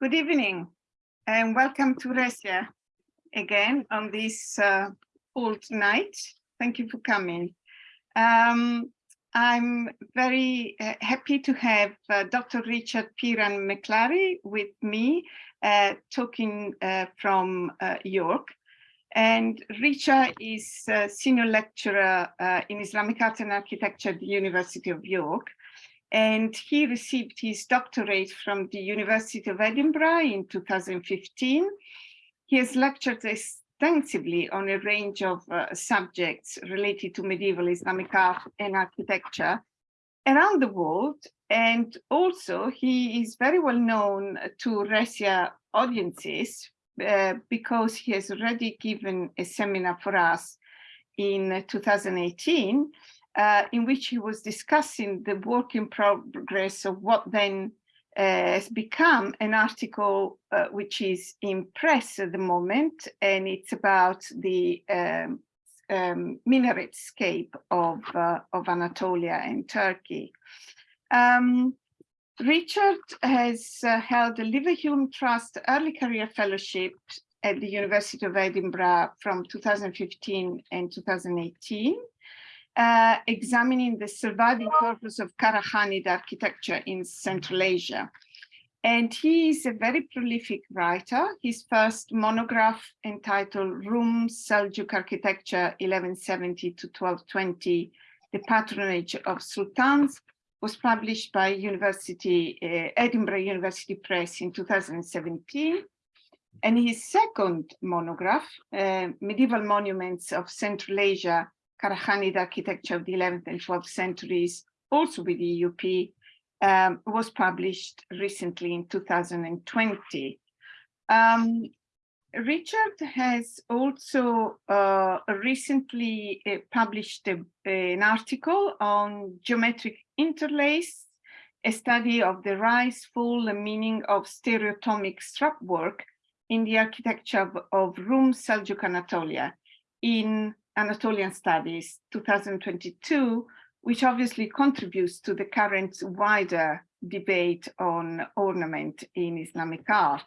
Good evening and welcome to Resia again on this uh, old night. Thank you for coming. Um, I'm very uh, happy to have uh, Dr. Richard Piran McClary with me uh, talking uh, from uh, York. And Richard is senior lecturer in Islamic art and architecture at the University of York and he received his doctorate from the University of Edinburgh in 2015. He has lectured extensively on a range of uh, subjects related to medieval Islamic art and architecture around the world. And also he is very well known to Russia audiences uh, because he has already given a seminar for us in 2018 uh, in which he was discussing the work in progress of what then uh, has become an article uh, which is in press at the moment, and it's about the um, um, of, uh, of Anatolia and Turkey. Um, Richard has uh, held the Leverhulme Trust Early Career Fellowship at the University of Edinburgh from 2015 and 2018 uh, examining the surviving corpus of Qarakhanid architecture in Central Asia. And he is a very prolific writer. His first monograph entitled Rum Seljuk Architecture 1170 to 1220, The Patronage of Sultans, was published by University, uh, Edinburgh University Press in 2017. And his second monograph, uh, Medieval Monuments of Central Asia, Qarakhanid architecture of the 11th and 12th centuries, also with the EUP, um, was published recently in 2020. Um, Richard has also uh, recently uh, published a, an article on geometric interlace, a study of the rise, fall, and meaning of stereotomic strap work in the architecture of, of Rum Seljuk Anatolia in Anatolian Studies 2022, which obviously contributes to the current wider debate on ornament in Islamic art.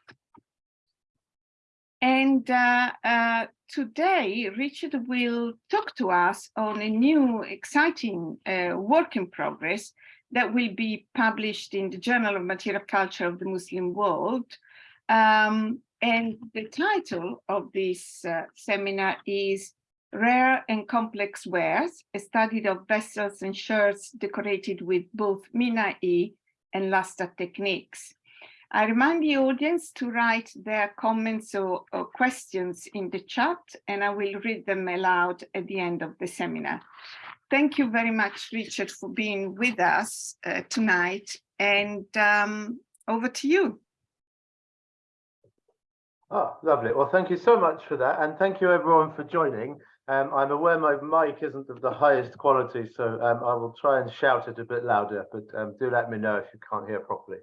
And uh, uh, today, Richard will talk to us on a new exciting uh, work in progress that will be published in the Journal of Material Culture of the Muslim World. Um, and the title of this uh, seminar is Rare and complex wares, a study of vessels and shirts decorated with both Minai and Luster techniques. I remind the audience to write their comments or, or, questions in the chat, and I will read them aloud at the end of the seminar. Thank you very much, Richard, for being with us uh, tonight, and um, over to you. Oh, lovely. Well, thank you so much for that, and thank you everyone for joining. Um, I'm aware my mic isn't of the highest quality, so um, I will try and shout it a bit louder, but um, do let me know if you can't hear properly.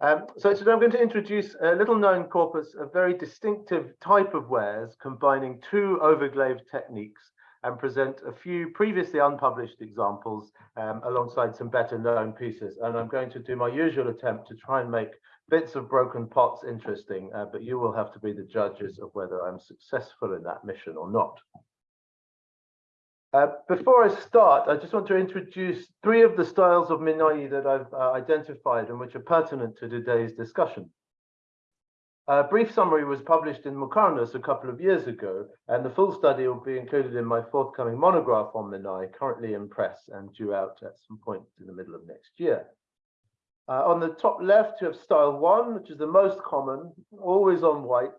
Um, so today I'm going to introduce a little known corpus of very distinctive type of wares combining two overglazed techniques and present a few previously unpublished examples um, alongside some better known pieces. And I'm going to do my usual attempt to try and make bits of broken pots interesting, uh, but you will have to be the judges of whether I'm successful in that mission or not. Uh, before I start, I just want to introduce three of the styles of Minai that I've uh, identified and which are pertinent to today's discussion. A brief summary was published in Muqarnas a couple of years ago, and the full study will be included in my forthcoming monograph on Minai, currently in press and due out at some point in the middle of next year. Uh, on the top left, you have style one, which is the most common, always on white,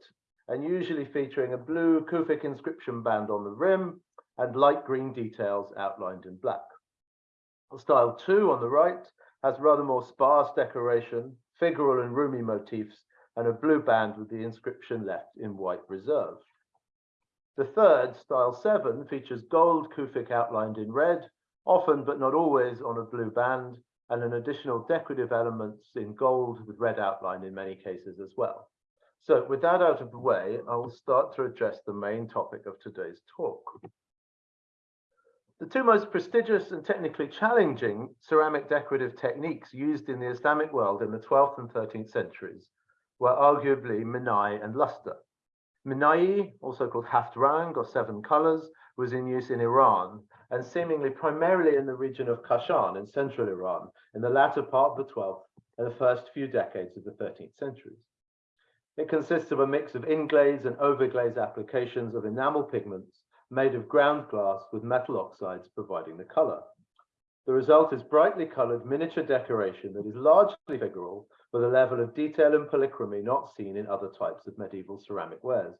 and usually featuring a blue Kufic inscription band on the rim and light green details outlined in black. Style two on the right has rather more sparse decoration, figural and rumi motifs, and a blue band with the inscription left in white reserve. The third, style seven, features gold Kufic outlined in red, often but not always on a blue band, and an additional decorative elements in gold with red outline in many cases as well. So with that out of the way, I will start to address the main topic of today's talk. The two most prestigious and technically challenging ceramic decorative techniques used in the Islamic world in the 12th and 13th centuries were arguably Minai and Luster. Minai, also called Haftrang or seven colors, was in use in Iran and seemingly primarily in the region of Kashan in central Iran in the latter part of the 12th and the first few decades of the 13th centuries. It consists of a mix of inglaze and overglaze applications of enamel pigments made of ground glass with metal oxides providing the color. The result is brightly colored miniature decoration that is largely figural with a level of detail and polychromy not seen in other types of medieval ceramic wares.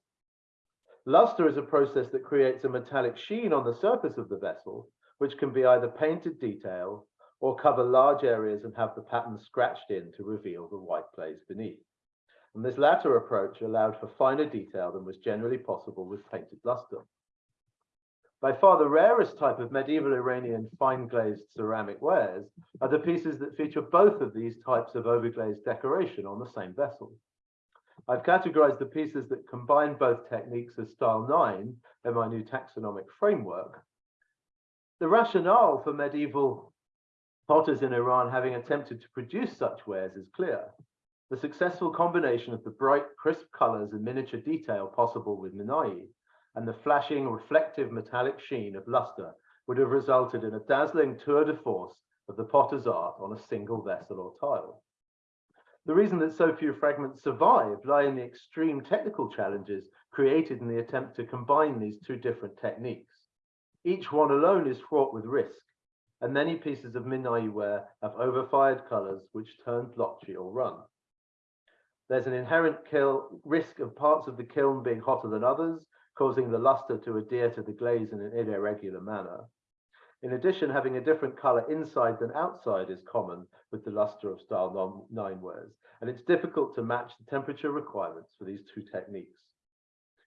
Luster is a process that creates a metallic sheen on the surface of the vessel, which can be either painted detail or cover large areas and have the pattern scratched in to reveal the white glaze beneath. And this latter approach allowed for finer detail than was generally possible with painted luster. By far the rarest type of medieval Iranian fine glazed ceramic wares are the pieces that feature both of these types of overglazed decoration on the same vessel. I've categorized the pieces that combine both techniques as style 9 in my new taxonomic framework. The rationale for medieval potters in Iran having attempted to produce such wares is clear. The successful combination of the bright, crisp colors and miniature detail possible with Minai and the flashing reflective metallic sheen of luster would have resulted in a dazzling tour de force of the potter's art on a single vessel or tile. The reason that so few fragments survive lie in the extreme technical challenges created in the attempt to combine these two different techniques. Each one alone is fraught with risk, and many pieces of Minai ware have overfired colors which turn blotchy or run. There's an inherent risk of parts of the kiln being hotter than others, causing the luster to adhere to the glaze in an irregular manner. In addition, having a different color inside than outside is common with the luster of style 9 wares, and it's difficult to match the temperature requirements for these two techniques.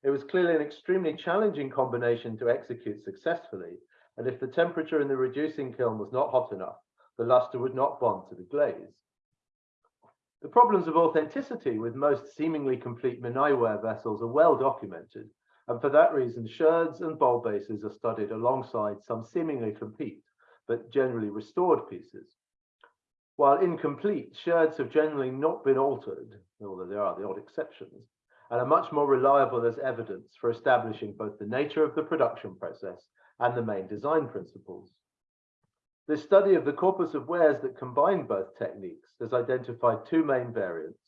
It was clearly an extremely challenging combination to execute successfully, and if the temperature in the reducing kiln was not hot enough, the luster would not bond to the glaze. The problems of authenticity with most seemingly complete Minai ware vessels are well documented, and for that reason, sherds and bowl bases are studied alongside some seemingly complete, but generally restored pieces. While incomplete, sherds have generally not been altered, although there are the odd exceptions, and are much more reliable as evidence for establishing both the nature of the production process and the main design principles. This study of the corpus of wares that combine both techniques has identified two main variants.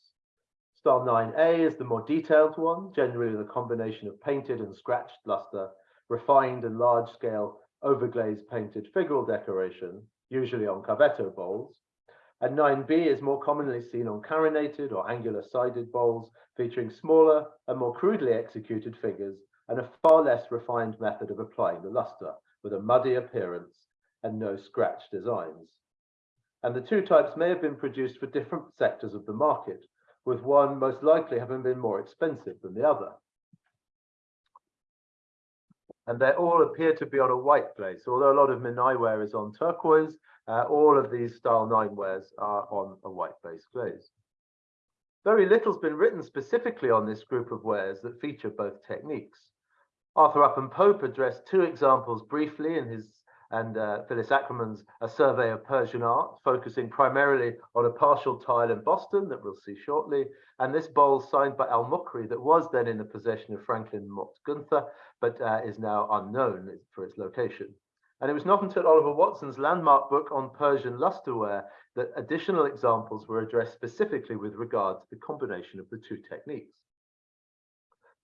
Style 9A is the more detailed one, generally the combination of painted and scratched luster, refined and large-scale overglazed painted figural decoration, usually on cavetto bowls. And 9B is more commonly seen on carinated or angular-sided bowls, featuring smaller and more crudely executed figures and a far less refined method of applying the luster, with a muddy appearance and no scratch designs. And the two types may have been produced for different sectors of the market, with one most likely having been more expensive than the other. And they all appear to be on a white glaze. Although a lot of Minai ware is on turquoise, uh, all of these style 9 wares are on a white base glaze. Very little's been written specifically on this group of wares that feature both techniques. Arthur Upham Pope addressed two examples briefly in his and uh, Phyllis Ackerman's A Survey of Persian Art, focusing primarily on a partial tile in Boston that we'll see shortly, and this bowl signed by Al Mukri that was then in the possession of Franklin Mott Gunther, but uh, is now unknown for its location. And it was not until Oliver Watson's landmark book on Persian lusterware that additional examples were addressed specifically with regard to the combination of the two techniques.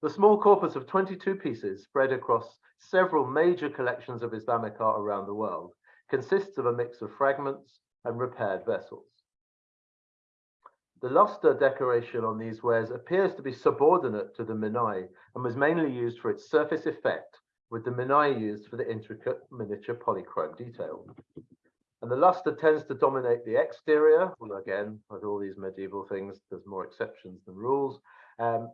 The small corpus of 22 pieces spread across several major collections of Islamic art around the world consists of a mix of fragments and repaired vessels. The luster decoration on these wares appears to be subordinate to the minai and was mainly used for its surface effect, with the minai used for the intricate miniature polychrome detail. And the luster tends to dominate the exterior, well, again, with all these medieval things, there's more exceptions than rules. Um,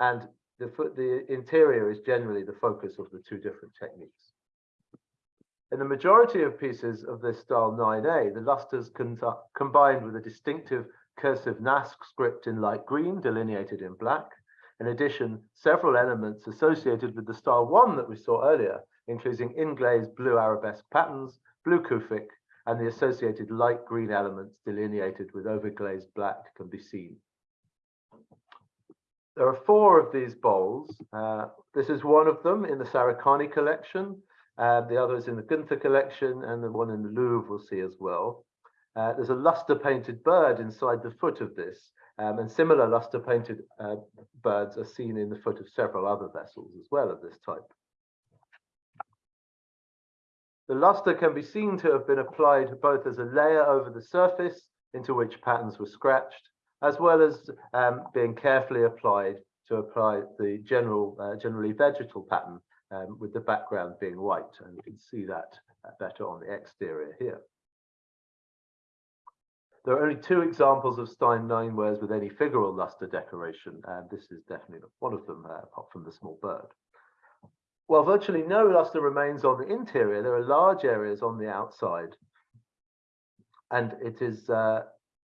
and the, the interior is generally the focus of the two different techniques. In the majority of pieces of this style 9A, the lusters combined with a distinctive cursive Naskh script in light green delineated in black. In addition, several elements associated with the style 1 that we saw earlier, including inglazed blue arabesque patterns, blue kufic, and the associated light green elements delineated with overglazed black can be seen. There are four of these bowls. Uh, this is one of them in the Sarikhani collection. Uh, the other is in the Gunther collection and the one in the Louvre we'll see as well. Uh, there's a luster painted bird inside the foot of this um, and similar luster painted uh, birds are seen in the foot of several other vessels as well of this type. The luster can be seen to have been applied both as a layer over the surface into which patterns were scratched, as well as um, being carefully applied to apply the general, uh, generally vegetal pattern um, with the background being white. And you can see that uh, better on the exterior here. There are only two examples of Stein nine wares with any figural luster decoration, and this is definitely one of them, uh, apart from the small bird. While virtually no luster remains on the interior, there are large areas on the outside. And it is uh,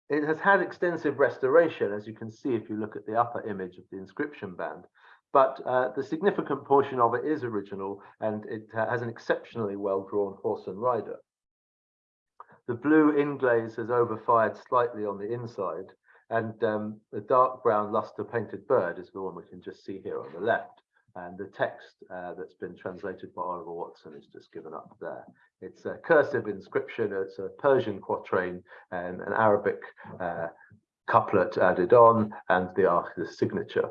it has had extensive restoration, as you can see if you look at the upper image of the inscription band. But uh, the significant portion of it is original, and it uh, has an exceptionally well-drawn horse and rider. The blue inglaze has overfired slightly on the inside, and um, the dark brown luster painted bird is the one we can just see here on the left. And the text uh, that's been translated by Oliver Watson is just given up there. It's a cursive inscription, it's a Persian quatrain and an Arabic uh, couplet added on, and the, the signature.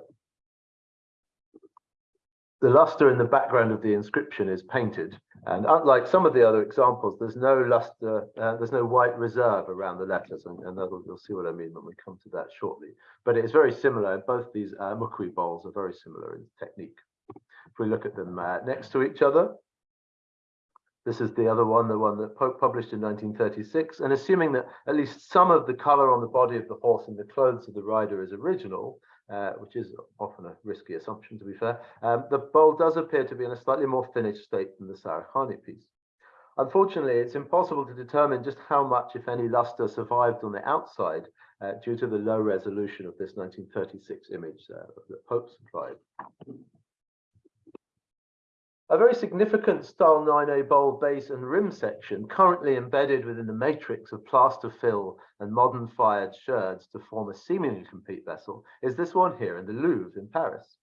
The luster in the background of the inscription is painted, and unlike some of the other examples, there's no luster, uh, there's no white reserve around the letters, and, and you'll see what I mean when we come to that shortly. But it's very similar. Both these uh, Mukri bowls are very similar in technique. If we look at them uh, next to each other, this is the other one, the one that Pope published in 1936. And assuming that at least some of the color on the body of the horse and the clothes of the rider is original, uh, which is often a risky assumption to be fair, um, the bowl does appear to be in a slightly more finished state than the Sarikhani piece. Unfortunately, it's impossible to determine just how much, if any, luster survived on the outside uh, due to the low resolution of this 1936 image uh, that Pope supplied. A very significant style 9A bowl base and rim section currently embedded within the matrix of plaster fill and modern fired sherds to form a seemingly complete vessel is this one here in the Louvre in Paris.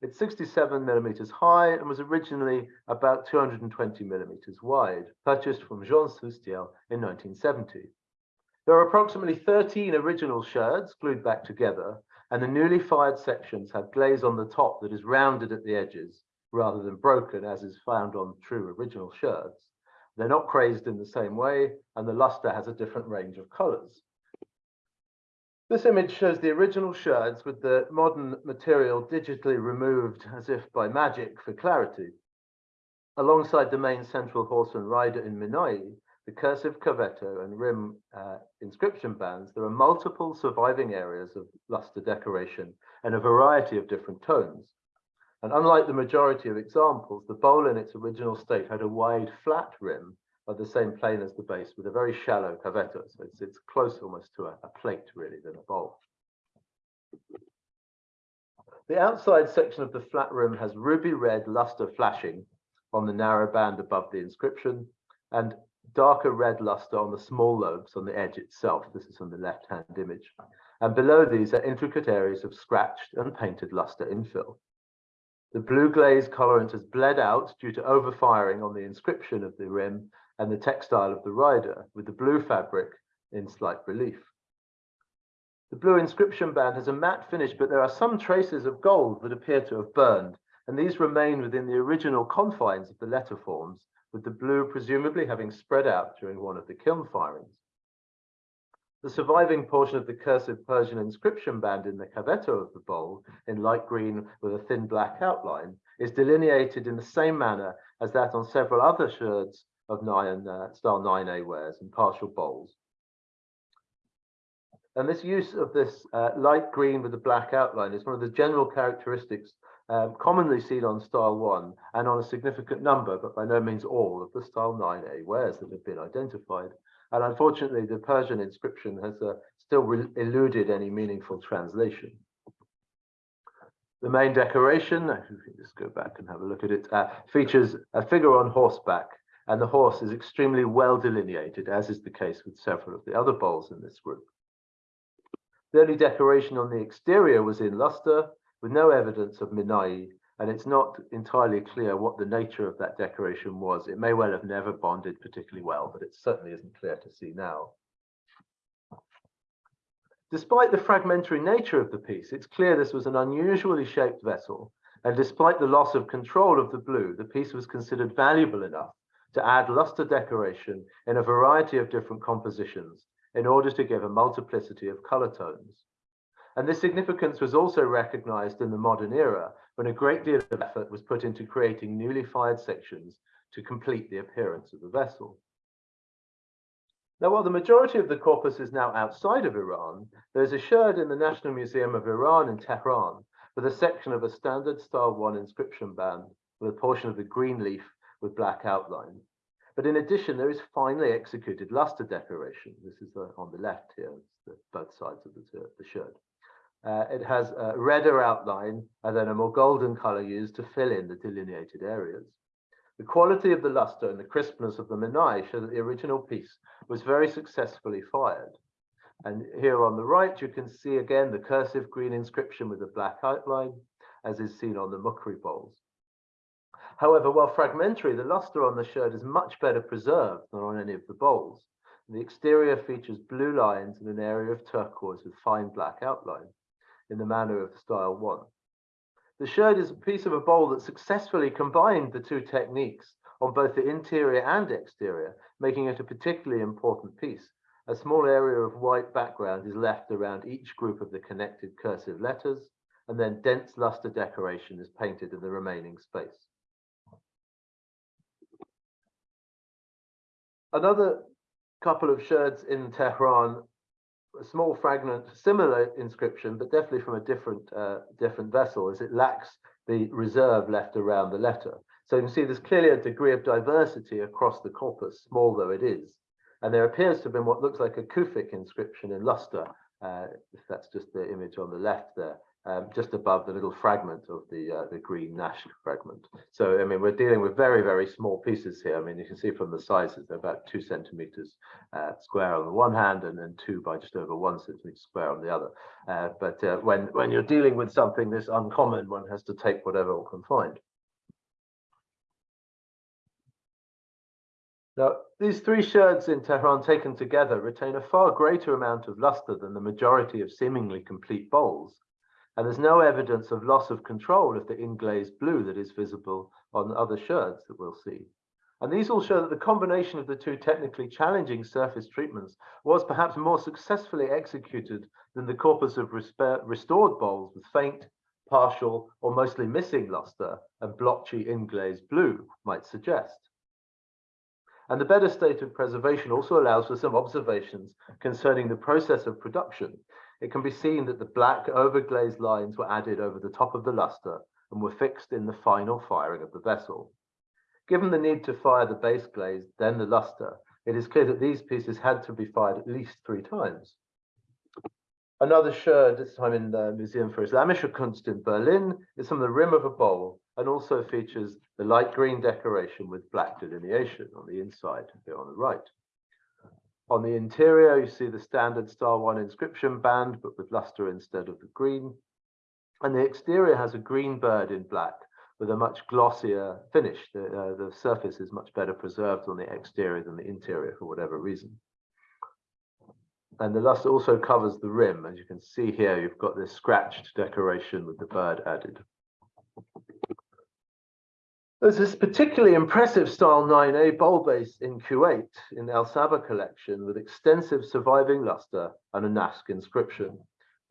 It's 67 millimeters high and was originally about 220 millimeters wide, purchased from Jean Soustiel in 1970. There are approximately 13 original sherds glued back together, and the newly fired sections have glaze on the top that is rounded at the edges rather than broken as is found on true original sherds. They're not crazed in the same way, and the luster has a different range of colors. This image shows the original sherds with the modern material digitally removed as if by magic for clarity. Alongside the main central horse and rider in Minai, the cursive cavetto and rim uh, inscription bands, there are multiple surviving areas of luster decoration and a variety of different tones. And unlike the majority of examples, the bowl in its original state had a wide flat rim of the same plane as the base with a very shallow cavetto. So it's, it's close almost to a, a plate really than a bowl. The outside section of the flat rim has ruby red luster flashing on the narrow band above the inscription and darker red luster on the small lobes on the edge itself. This is on the left-hand image. And below these are intricate areas of scratched and painted luster infill. The blue glaze colorant has bled out due to overfiring on the inscription of the rim and the textile of the rider, with the blue fabric in slight relief. The blue inscription band has a matte finish, but there are some traces of gold that appear to have burned, and these remain within the original confines of the letter forms, with the blue presumably having spread out during one of the kiln firings. The surviving portion of the cursive Persian inscription band in the cavetto of the bowl, in light green with a thin black outline, is delineated in the same manner as that on several other sherds of nine, uh, style 9A wares and partial bowls. And this use of this uh, light green with the black outline is one of the general characteristics um, commonly seen on style 1 and on a significant number, but by no means all, of the style 9A wares that have been identified. And unfortunately, the Persian inscription has uh, still eluded any meaningful translation. The main decoration, if we just go back and have a look at it, uh, features a figure on horseback, and the horse is extremely well delineated, as is the case with several of the other bowls in this group. The only decoration on the exterior was in luster, with no evidence of Minai, and it's not entirely clear what the nature of that decoration was. It may well have never bonded particularly well, but it certainly isn't clear to see now. Despite the fragmentary nature of the piece, it's clear this was an unusually shaped vessel, and despite the loss of control of the blue, the piece was considered valuable enough to add luster decoration in a variety of different compositions in order to give a multiplicity of color tones. And this significance was also recognized in the modern era when a great deal of effort was put into creating newly fired sections to complete the appearance of the vessel. Now, while the majority of the corpus is now outside of Iran, there's a sherd in the National Museum of Iran in Tehran with a section of a standard style one inscription band with a portion of the green leaf with black outline. But in addition, there is finely executed luster decoration. This is on the left here, both sides of the, the sherd. Uh, it has a redder outline and then a more golden color used to fill in the delineated areas. The quality of the luster and the crispness of the Minai show that the original piece was very successfully fired. And here on the right, you can see again the cursive green inscription with a black outline, as is seen on the Mukri bowls. However, while fragmentary, the luster on the sherd is much better preserved than on any of the bowls. The exterior features blue lines and an area of turquoise with fine black outline in the manner of style one. The sherd is a piece of a bowl that successfully combined the two techniques on both the interior and exterior, making it a particularly important piece. A small area of white background is left around each group of the connected cursive letters, and then dense luster decoration is painted in the remaining space. Another couple of sherds in Tehran a small fragment, similar inscription, but definitely from a different uh, different vessel, as it lacks the reserve left around the letter. So you can see there's clearly a degree of diversity across the corpus, small though it is. And there appears to have been what looks like a Kufic inscription in luster, uh, if that's just the image on the left there, um, just above the little fragment of the uh, the green Naskh fragment. So I mean, we're dealing with very very small pieces here. I mean, you can see from the sizes they're about two centimeters uh, square on the one hand, and then two by just over one centimeter square on the other. Uh, but uh, when when you're dealing with something this uncommon, one has to take whatever one can find. Now, these three sherds in Tehran taken together retain a far greater amount of luster than the majority of seemingly complete bowls and there's no evidence of loss of control of the inglazed blue that is visible on other sherds that we'll see. And these all show that the combination of the two technically challenging surface treatments was perhaps more successfully executed than the corpus of restored bowls with faint, partial, or mostly missing luster and blotchy inglazed blue might suggest. And the better state of preservation also allows for some observations concerning the process of production it can be seen that the black overglazed lines were added over the top of the luster and were fixed in the final firing of the vessel. Given the need to fire the base glaze, then the luster, it is clear that these pieces had to be fired at least three times. Another sherd, this time in the Museum for Islamische Kunst in Berlin, is from the rim of a bowl and also features the light green decoration with black delineation on the inside here on the right. On the interior, you see the standard Star One inscription band, but with luster instead of the green. And the exterior has a green bird in black with a much glossier finish. The, uh, the surface is much better preserved on the exterior than the interior for whatever reason. And the luster also covers the rim. As you can see here, you've got this scratched decoration with the bird added. There's this particularly impressive style 9A bowl base in Kuwait in the Al Sabah collection with extensive surviving luster and a Naskh inscription.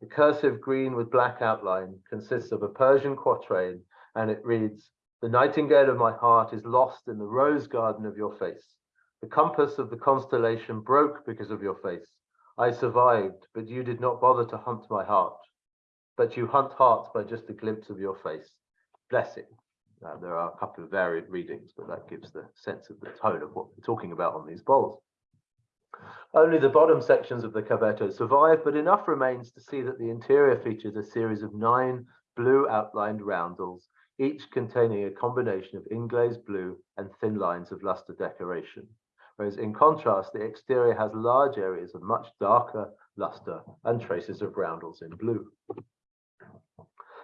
The cursive green with black outline consists of a Persian quatrain and it reads, The nightingale of my heart is lost in the rose garden of your face. The compass of the constellation broke because of your face. I survived, but you did not bother to hunt my heart. But you hunt hearts by just a glimpse of your face. Blessing. Uh, there are a couple of varied readings, but that gives the sense of the tone of what we're talking about on these bowls. Only the bottom sections of the cavetto survive, but enough remains to see that the interior features a series of nine blue outlined roundels, each containing a combination of inglazed blue and thin lines of luster decoration. Whereas in contrast, the exterior has large areas of much darker, luster and traces of roundels in blue.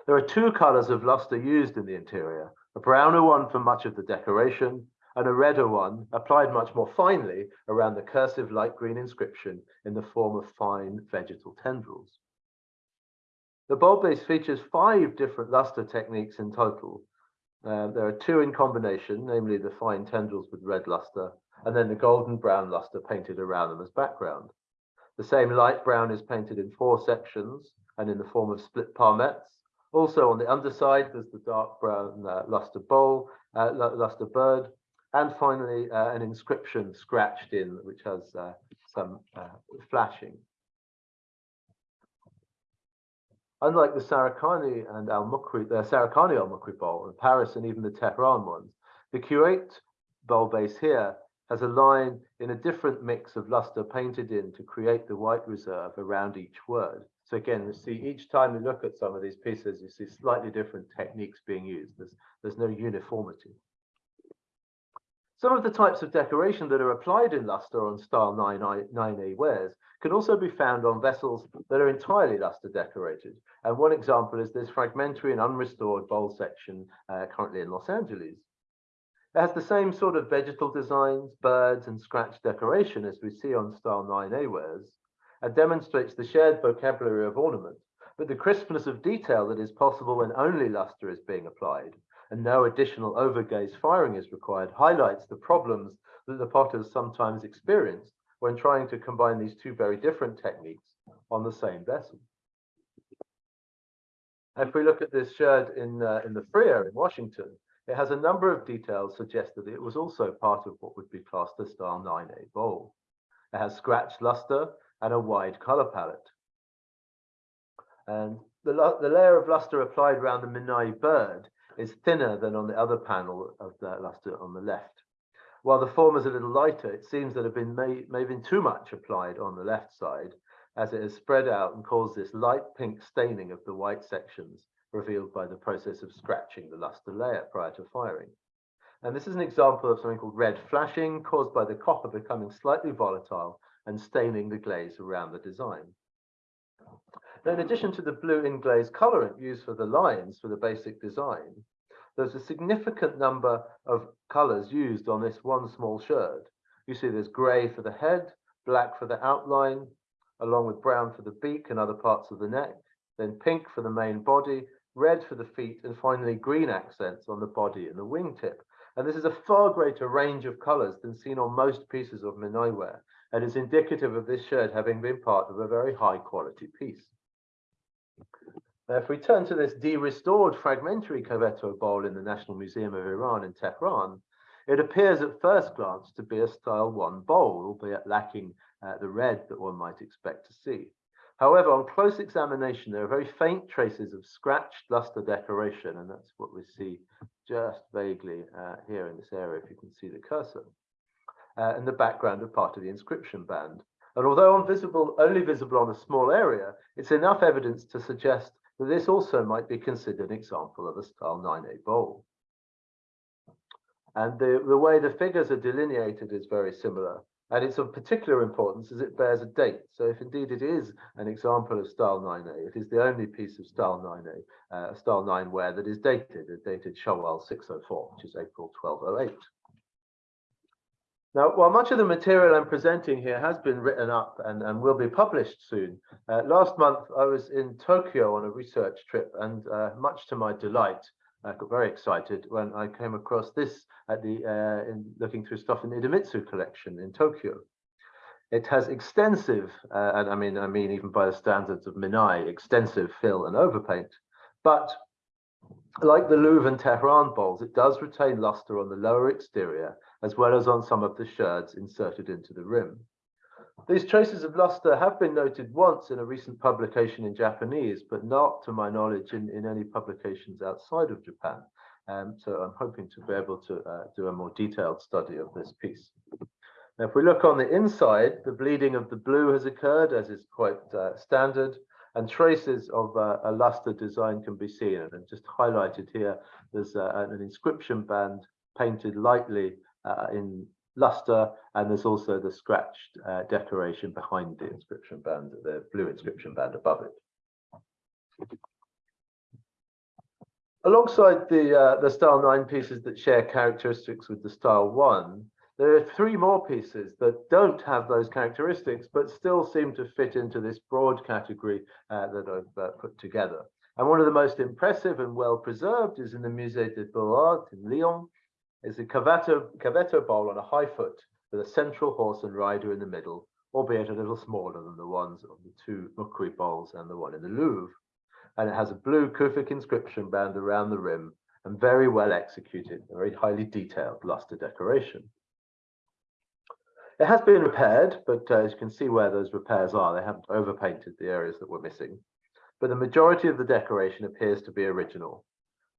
There are two colors of luster used in the interior, a browner one for much of the decoration and a redder one applied much more finely around the cursive light green inscription in the form of fine vegetal tendrils. The bulb base features five different luster techniques in total. Uh, there are two in combination, namely the fine tendrils with red luster, and then the golden brown luster painted around them as background. The same light brown is painted in four sections and in the form of split palmettes. Also on the underside, there's the dark brown uh, luster bowl, uh, luster bird, and finally uh, an inscription scratched in, which has uh, some uh, flashing. Unlike the Sarikhani and Al Mukri, the Sarikhani Al Mukri bowl in Paris and even the Tehran ones, the Kuwait bowl base here has a line in a different mix of luster painted in to create the white reserve around each word. So again, you see each time you look at some of these pieces, you see slightly different techniques being used. There's, there's no uniformity. Some of the types of decoration that are applied in luster on style 9A, 9A wares can also be found on vessels that are entirely luster decorated. And one example is this fragmentary and unrestored bowl section uh, currently in Los Angeles. It has the same sort of vegetal designs, birds and scratch decoration as we see on style 9A wares, and demonstrates the shared vocabulary of ornament, but the crispness of detail that is possible when only luster is being applied and no additional overglaze firing is required highlights the problems that the potters sometimes experience when trying to combine these two very different techniques on the same vessel. If we look at this sherd in, uh, in the Freer in Washington, it has a number of details suggest that it was also part of what would be classed as style 9A bowl. It has scratched luster and a wide color palette. And the, the layer of luster applied around the Minai bird is thinner than on the other panel of the luster on the left. While the former is a little lighter, it seems that have been may, may have been too much applied on the left side as it has spread out and caused this light pink staining of the white sections revealed by the process of scratching the luster layer prior to firing. And this is an example of something called red flashing caused by the copper becoming slightly volatile and staining the glaze around the design. Now, in addition to the blue inglaze colorant used for the lines for the basic design, there's a significant number of colors used on this one small sherd. You see there's gray for the head, black for the outline, along with brown for the beak and other parts of the neck, then pink for the main body, red for the feet, and finally green accents on the body and the wingtip. And this is a far greater range of colors than seen on most pieces of Minai ware, and is indicative of this sherd having been part of a very high quality piece. Now, if we turn to this de-restored fragmentary cavetto bowl in the National Museum of Iran in Tehran, it appears at first glance to be a style one bowl, albeit lacking uh, the red that one might expect to see. However, on close examination, there are very faint traces of scratched luster decoration, and that's what we see just vaguely uh, here in this area, if you can see the cursor, uh, in the background of part of the inscription band. And although only visible on a small area, it's enough evidence to suggest that this also might be considered an example of a style 9A bowl. And the, the way the figures are delineated is very similar. And it's of particular importance as it bears a date. So if indeed it is an example of style 9A, it is the only piece of style 9A, uh, style 9 ware that is dated, dated Shawwal 604, which is April 1208. Now, while much of the material I'm presenting here has been written up and, and will be published soon, uh, last month I was in Tokyo on a research trip and uh, much to my delight, I got very excited when I came across this at the uh, in looking through stuff in the Idemitsu collection in Tokyo. It has extensive, uh, and I mean, I mean, even by the standards of Minai, extensive fill and overpaint. But like the Louvre and Tehran bowls, it does retain luster on the lower exterior as well as on some of the sherds inserted into the rim. These traces of luster have been noted once in a recent publication in Japanese, but not to my knowledge in, in any publications outside of Japan. Um, so I'm hoping to be able to uh, do a more detailed study of this piece. Now, if we look on the inside, the bleeding of the blue has occurred, as is quite uh, standard, and traces of uh, a luster design can be seen. And just highlighted here, there's uh, an inscription band painted lightly in luster, and there's also the scratched uh, decoration behind the inscription band, the blue inscription band above it. Alongside the, uh, the style nine pieces that share characteristics with the style one, there are three more pieces that don't have those characteristics, but still seem to fit into this broad category uh, that I've uh, put together. And one of the most impressive and well preserved is in the Musée des Beaux-Arts in Lyon, is a cavetto, cavetto bowl on a high foot with a central horse and rider in the middle, albeit a little smaller than the ones of the two Mukri bowls and the one in the Louvre. And it has a blue Kufic inscription band around the rim and very well executed, very highly detailed luster decoration. It has been repaired, but uh, as you can see where those repairs are, they haven't overpainted the areas that were missing. But the majority of the decoration appears to be original,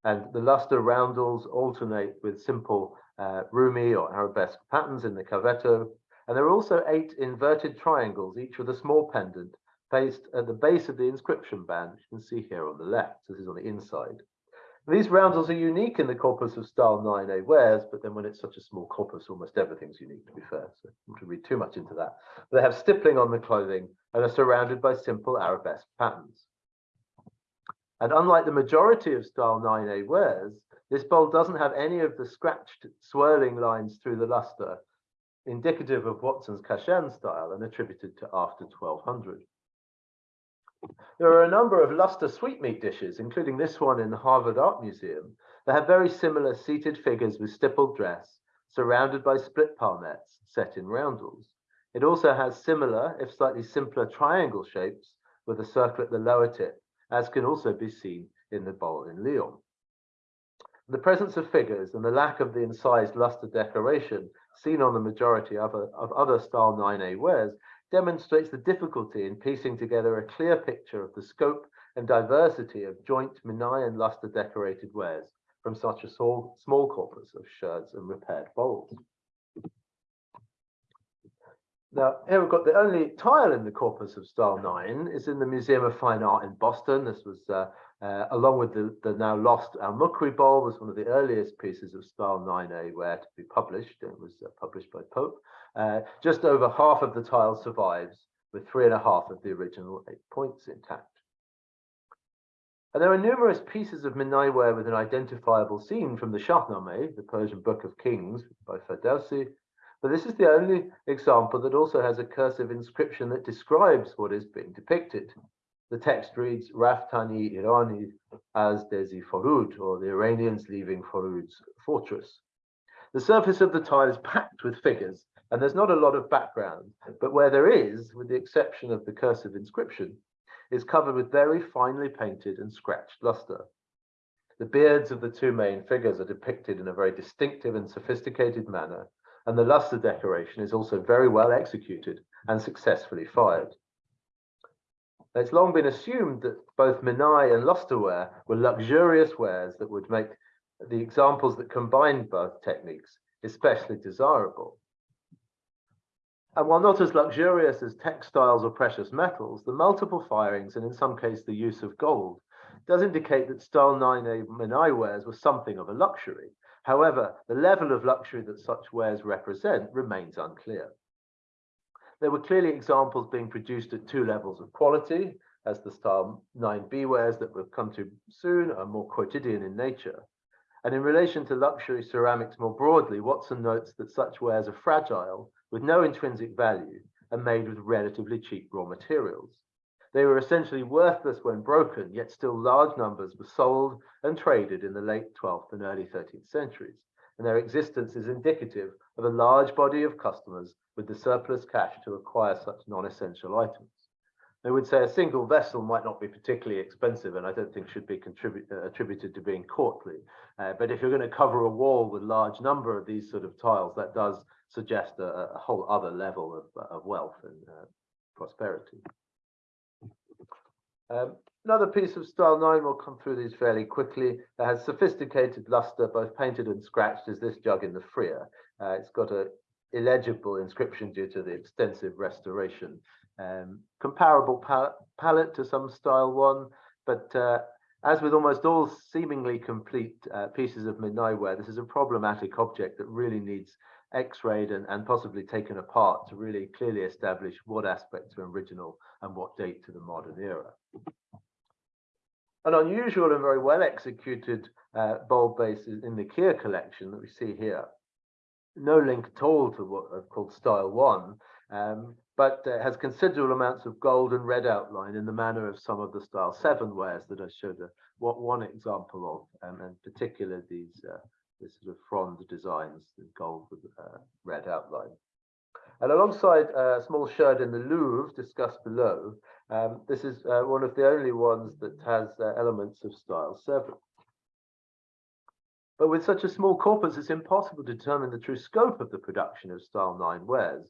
and the luster roundels alternate with simple uh, rumi or arabesque patterns in the cavetto. And there are also eight inverted triangles, each with a small pendant placed at the base of the inscription band, which you can see here on the left. This is on the inside. These roundels are unique in the corpus of style 9A wares, but then when it's such a small corpus, almost everything's unique, to be fair. So don't to read too much into that. They have stippling on the clothing and are surrounded by simple arabesque patterns. And unlike the majority of style 9A wares, this bowl doesn't have any of the scratched swirling lines through the luster, indicative of Watson's Kashan style and attributed to after 1200. There are a number of luster sweetmeat dishes, including this one in the Harvard Art Museum, that have very similar seated figures with stippled dress, surrounded by split palmettes set in roundels. It also has similar, if slightly simpler, triangle shapes with a circle at the lower tip as can also be seen in the bowl in Lyon. The presence of figures and the lack of the incised luster decoration seen on the majority of, a, of other style 9A wares demonstrates the difficulty in piecing together a clear picture of the scope and diversity of joint Minai and luster decorated wares from such a small, small corpus of sherds and repaired bowls. Now, here we've got the only tile in the corpus of style 9 is in the Museum of Fine Art in Boston. This was, uh, uh, along with the, the now lost Al-Mukri bowl, was one of the earliest pieces of style 9A ware to be published. It was uh, published by Pope. Uh, just over half of the tile survives, with three and a half of the original eight points intact. And there are numerous pieces of Minai ware with an identifiable scene from the Shahnameh, the Persian Book of Kings by Ferdowsi, but this is the only example that also has a cursive inscription that describes what is being depicted. The text reads Raftani Irani as Desi Forud, or the Iranians leaving Forud's fortress. The surface of the tile is packed with figures, and there's not a lot of background, but where there is, with the exception of the cursive inscription, is covered with very finely painted and scratched luster. The beards of the two main figures are depicted in a very distinctive and sophisticated manner, and the luster decoration is also very well executed and successfully fired. It's long been assumed that both Minai and lusterware were luxurious wares that would make the examples that combined both techniques especially desirable. And while not as luxurious as textiles or precious metals, the multiple firings and in some cases the use of gold does indicate that style 9A Minai wares were something of a luxury However, the level of luxury that such wares represent remains unclear. There were clearly examples being produced at two levels of quality, as the style 9B wares that we'll come to soon are more quotidian in nature. And in relation to luxury ceramics more broadly, Watson notes that such wares are fragile, with no intrinsic value, and made with relatively cheap raw materials. They were essentially worthless when broken, yet still large numbers were sold and traded in the late 12th and early 13th centuries, and their existence is indicative of a large body of customers with the surplus cash to acquire such non-essential items. They would say a single vessel might not be particularly expensive and I don't think should be uh, attributed to being courtly. Uh, but if you're going to cover a wall with large number of these sort of tiles, that does suggest a, a whole other level of, of wealth and uh, prosperity. Um, another piece of style 9, we'll come through these fairly quickly, that has sophisticated luster, both painted and scratched, is this jug in the Freer. Uh, it's got a illegible inscription due to the extensive restoration. Um, comparable pal palette to some style 1, but uh, as with almost all seemingly complete uh, pieces of Minai ware, this is a problematic object that really needs x-rayed and, and possibly taken apart to really clearly establish what aspects are original and what date to the modern era. An unusual and very well executed uh, bulb base in the Keir collection that we see here. No link at all to what I've called style one, um, but uh, has considerable amounts of gold and red outline in the manner of some of the style seven wares that I showed a, what one example of, um, and particular these uh, this sort of frond designs in gold with uh, red outline. And alongside uh, a small sherd in the Louvre discussed below, um, this is uh, one of the only ones that has uh, elements of style seven. But with such a small corpus, it's impossible to determine the true scope of the production of style nine wares.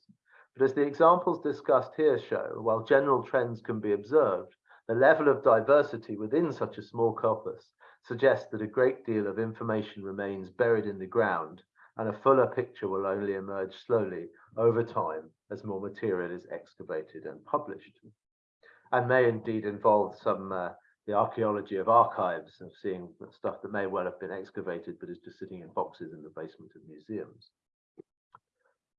But as the examples discussed here show, while general trends can be observed, the level of diversity within such a small corpus suggests that a great deal of information remains buried in the ground and a fuller picture will only emerge slowly over time as more material is excavated and published. And may indeed involve some uh, the archaeology of archives of seeing stuff that may well have been excavated but is just sitting in boxes in the basement of museums.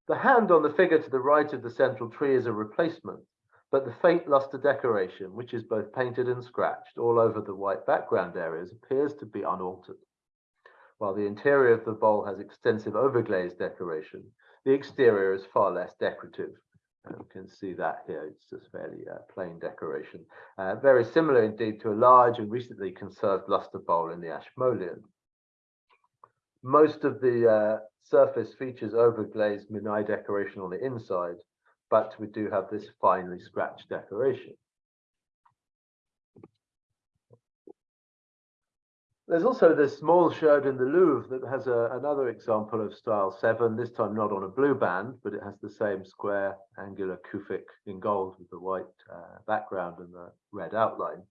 The hand on the figure to the right of the central tree is a replacement, but the faint luster decoration, which is both painted and scratched all over the white background areas, appears to be unaltered. While the interior of the bowl has extensive overglazed decoration, the exterior is far less decorative. You can see that here, it's just fairly uh, plain decoration. Uh, very similar indeed to a large and recently conserved luster bowl in the Ashmolean. Most of the uh, surface features overglazed Minai decoration on the inside, but we do have this finely scratched decoration. There's also this small sherd in the Louvre that has a, another example of style seven, this time not on a blue band, but it has the same square angular kufic in gold with the white uh, background and the red outline.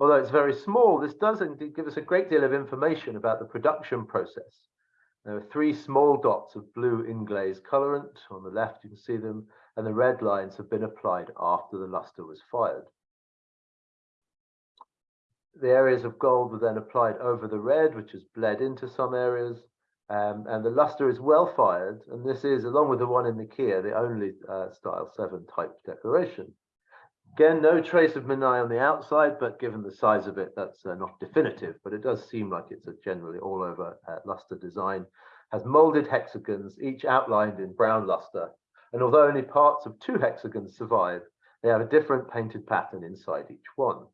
Although it's very small, this does indeed give us a great deal of information about the production process. There are three small dots of blue inglaze colorant. On the left, you can see them, and the red lines have been applied after the luster was fired. The areas of gold were then applied over the red, which has bled into some areas, um, and the luster is well fired, and this is, along with the one in the Keir, the only uh, style 7 type decoration. Again, no trace of Minai on the outside, but given the size of it, that's uh, not definitive, but it does seem like it's a generally all over uh, luster design. Has molded hexagons, each outlined in brown luster. And although only parts of two hexagons survive, they have a different painted pattern inside each one.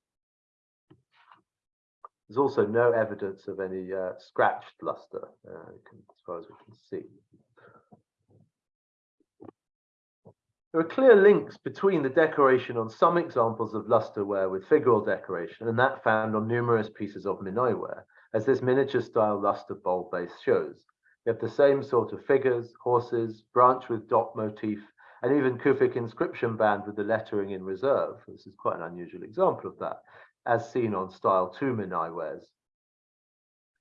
There's also no evidence of any uh, scratched luster, uh, as far as we can see. There are clear links between the decoration on some examples of lusterware with figural decoration and that found on numerous pieces of Minaiware, as this miniature style luster bowl base shows. You have the same sort of figures, horses, branch with dot motif, and even Kufic inscription band with the lettering in reserve. This is quite an unusual example of that, as seen on style 2 Minaiwares.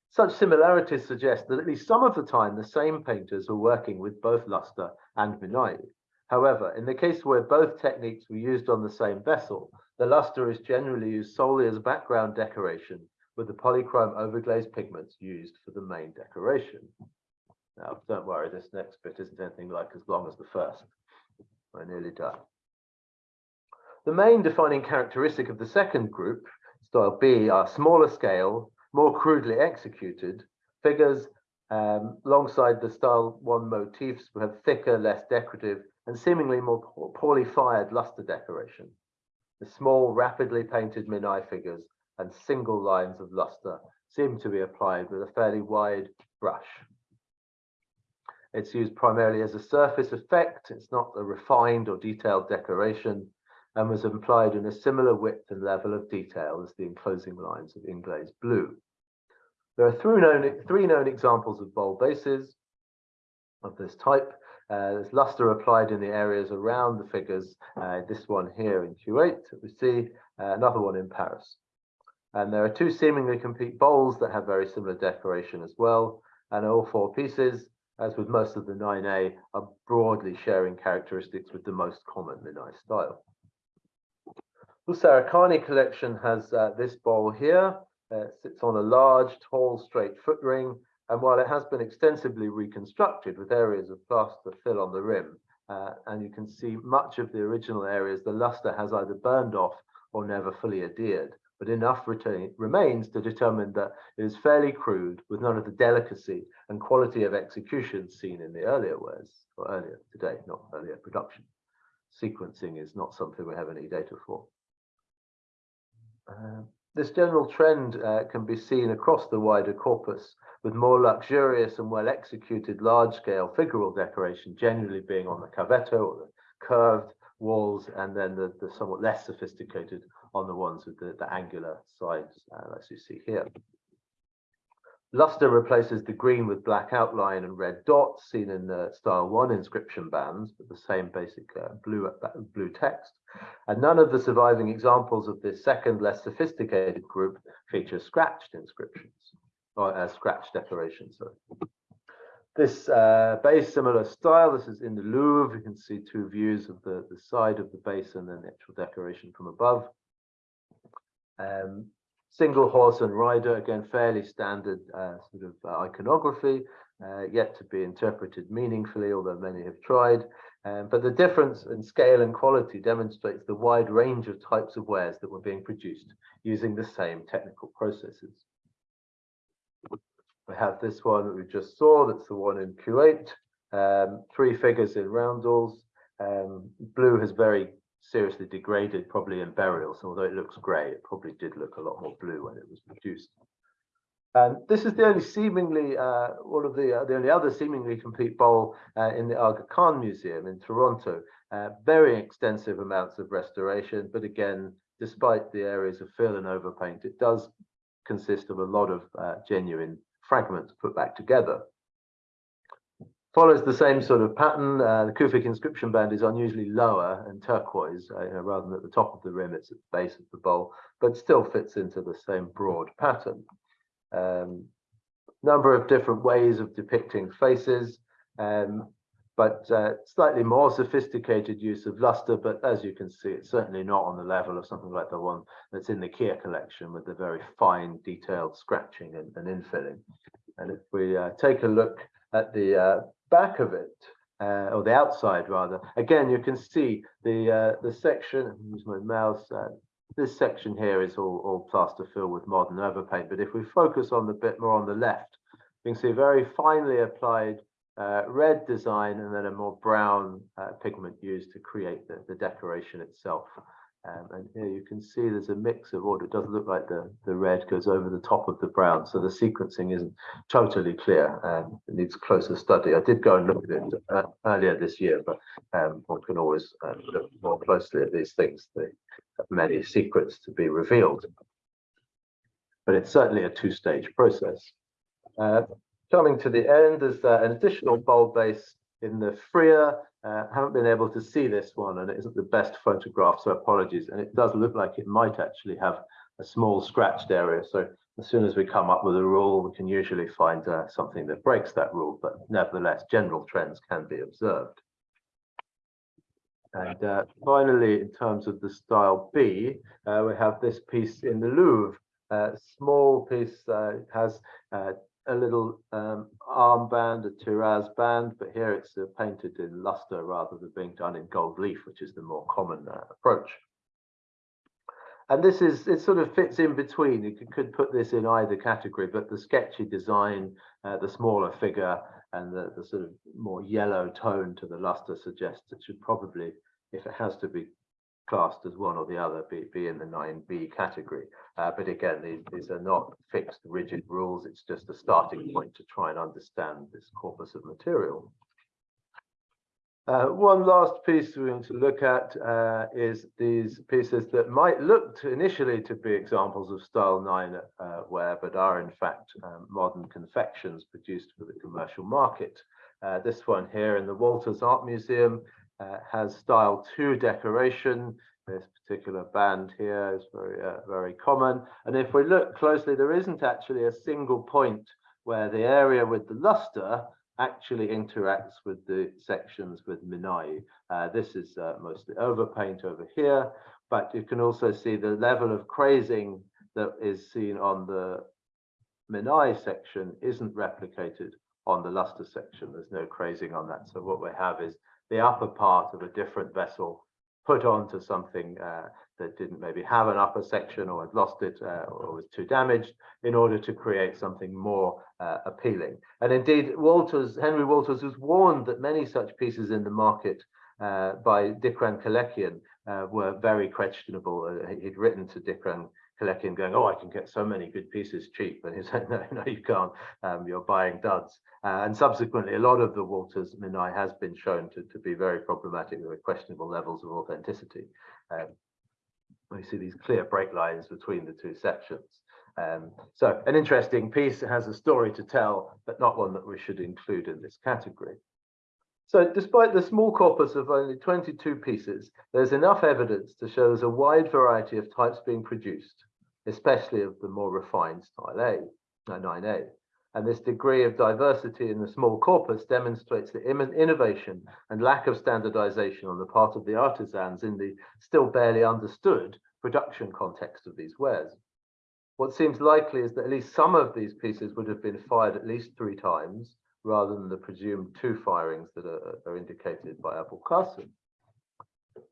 Such similarities suggest that at least some of the time the same painters were working with both luster and Minai. However, in the case where both techniques were used on the same vessel, the luster is generally used solely as background decoration with the polychrome overglaze pigments used for the main decoration. Now, don't worry, this next bit isn't anything like as long as the first. We're nearly done. The main defining characteristic of the second group, style B, are smaller scale, more crudely executed, figures um, alongside the style one motifs have thicker, less decorative, and seemingly more poorly fired luster decoration. The small, rapidly painted Minai figures and single lines of luster seem to be applied with a fairly wide brush. It's used primarily as a surface effect. It's not a refined or detailed decoration and was applied in a similar width and level of detail as the enclosing lines of Inglaze blue. There are three known, three known examples of bowl bases of this type, uh, there's luster applied in the areas around the figures. Uh, this one here in Kuwait, we see uh, another one in Paris. And there are two seemingly complete bowls that have very similar decoration as well. And all four pieces, as with most of the 9A, are broadly sharing characteristics with the most common Minai style. The Sarikhani collection has uh, this bowl here. Uh, sits on a large, tall, straight foot ring And while it has been extensively reconstructed with areas of plaster fill on the rim, uh, and you can see much of the original areas, the luster has either burned off or never fully adhered, but enough retain, remains to determine that it is fairly crude with none of the delicacy and quality of execution seen in the earlier wares, or earlier today, not earlier production. Sequencing is not something we have any data for. Uh, this general trend uh, can be seen across the wider corpus, with more luxurious and well executed large scale figural decoration generally being on the cavetto or the curved walls, and then the, the somewhat less sophisticated on the ones with the, the angular sides, uh, as you see here. Luster replaces the green with black outline and red dots seen in the style one inscription bands, but the same basic uh, blue, uh, blue text. And none of the surviving examples of this second, less sophisticated group feature scratched inscriptions or uh, scratch decoration, Sorry. This uh, base, similar style, this is in the Louvre. You can see two views of the, the side of the base and then the actual decoration from above. Um, single horse and rider, again, fairly standard uh, sort of uh, iconography, uh, yet to be interpreted meaningfully, although many have tried. Um, but the difference in scale and quality demonstrates the wide range of types of wares that were being produced using the same technical processes. We have this one that we just saw, that's the one in Kuwait, um, three figures in roundels. Um, blue has very seriously degraded, probably in burial. So although it looks grey, it probably did look a lot more blue when it was produced. And this is the only seemingly, uh, one of the, uh, the only other seemingly complete bowl uh, in the Aga Khan Museum in Toronto. Uh, very extensive amounts of restoration, but again, despite the areas of fill and overpaint, it does consist of a lot of uh, genuine fragments put back together. Follows the same sort of pattern. Uh, the Kufic inscription band is unusually lower and turquoise, uh, rather than at the top of the rim, it's at the base of the bowl, but still fits into the same broad pattern. Um, number of different ways of depicting faces, um, but uh, slightly more sophisticated use of luster. But as you can see, it's certainly not on the level of something like the one that's in the Keir collection with the very fine, detailed scratching and, and infilling. And if we uh, take a look at the uh, back of it, uh, or the outside rather, again, you can see the uh, the section, use my mouse, uh, this section here is all, all plaster filled with modern overpaint. But if we focus on the bit more on the left, you can see very finely applied uh, red design and then a more brown uh, pigment used to create the, the decoration itself. Um, and here you can see there's a mix of order. It doesn't look like the, the red goes over the top of the brown. So the sequencing isn't totally clear and it needs closer study. I did go and look at it uh, earlier this year, but um, one can always uh, look more closely at these things. Have many secrets to be revealed. But it's certainly a two-stage process. Uh, coming to the end, there's uh, an additional bulb base in the Freer. Uh, haven't been able to see this one and it isn't the best photograph, so apologies. And it does look like it might actually have a small scratched area. So as soon as we come up with a rule, we can usually find uh, something that breaks that rule, but nevertheless, general trends can be observed. And uh, finally, in terms of the style B, uh, we have this piece in the Louvre. Uh, small piece uh, has uh, a little um, armband, a Tiraz band, but here it's uh, painted in luster rather than being done in gold leaf, which is the more common uh, approach. And this is, it sort of fits in between. You could, could put this in either category, but the sketchy design, uh, the smaller figure, and the, the sort of more yellow tone to the luster suggests it should probably, if it has to be classed as one or the other be, be in the 9b category. Uh, but again, these, these are not fixed, rigid rules. It's just a starting point to try and understand this corpus of material. Uh, one last piece we're going to look at uh, is these pieces that might look to initially to be examples of style 9 uh, wear, but are in fact um, modern confections produced for the commercial market. Uh, this one here in the Walters Art Museum uh, has style two decoration. This particular band here is very, uh, very common. And if we look closely, there isn't actually a single point where the area with the luster actually interacts with the sections with Minai. Uh, this is uh, mostly overpaint over here, but you can also see the level of crazing that is seen on the Minai section isn't replicated on the luster section. There's no crazing on that. So what we have is the upper part of a different vessel put onto something uh, that didn't maybe have an upper section or had lost it uh, or was too damaged in order to create something more uh, appealing. And indeed, Walters, Henry Walters was warned that many such pieces in the market uh, by Dikran Kalekian uh, were very questionable. Uh, he'd written to Dikran Kalekian going, oh, I can get so many good pieces cheap. And he said, no, no, you can't. Um, you're buying duds. Uh, and subsequently, a lot of the Walters Minai has been shown to, to be very problematic with questionable levels of authenticity. Um, we see these clear break lines between the two sections. Um, so an interesting piece has a story to tell, but not one that we should include in this category. So despite the small corpus of only 22 pieces, there's enough evidence to show there's a wide variety of types being produced, especially of the more refined style A, uh, 9A. And this degree of diversity in the small corpus demonstrates the innovation and lack of standardization on the part of the artisans in the still barely understood production context of these wares. What seems likely is that at least some of these pieces would have been fired at least three times, rather than the presumed two firings that are, are indicated by Abul Qasim.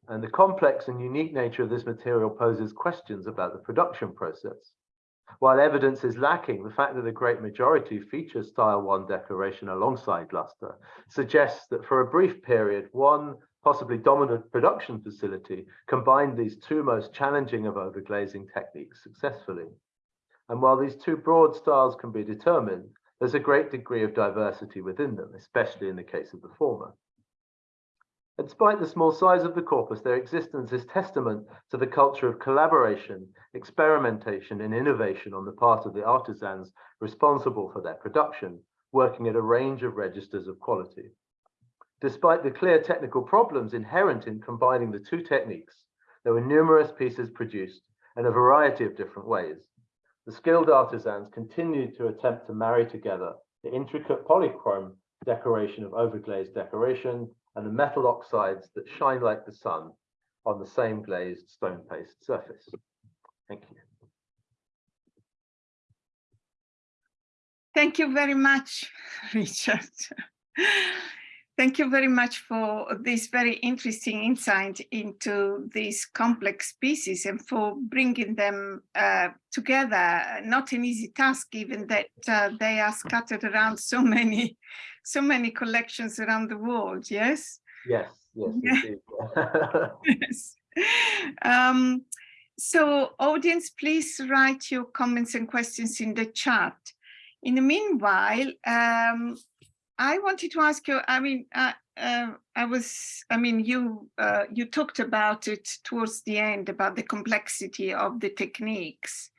And the complex and unique nature of this material poses questions about the production process. While evidence is lacking, the fact that the great majority features style one decoration alongside luster suggests that for a brief period, one possibly dominant production facility combined these two most challenging of overglazing techniques successfully. And while these two broad styles can be determined, there's a great degree of diversity within them, especially in the case of the former. And despite the small size of the corpus, their existence is testament to the culture of collaboration, experimentation, and innovation on the part of the artisans responsible for their production, working at a range of registers of quality. Despite the clear technical problems inherent in combining the two techniques, there were numerous pieces produced in a variety of different ways, the skilled artisans continued to attempt to marry together the intricate polychrome decoration of overglazed decoration and the metal oxides that shine like the sun on the same glazed stone paste surface. Thank you. Thank you very much, Richard. Thank you very much for this very interesting insight into these complex pieces and for bringing them uh, together. Not an easy task, given that uh, they are scattered around so many, so many collections around the world. Yes. Yes. Yes. yes. Um, so, audience, please write your comments and questions in the chat. In the meanwhile, um, I wanted to ask you, I mean, uh, uh, I was, I mean, you uh, you talked about it towards the end about the complexity of the techniques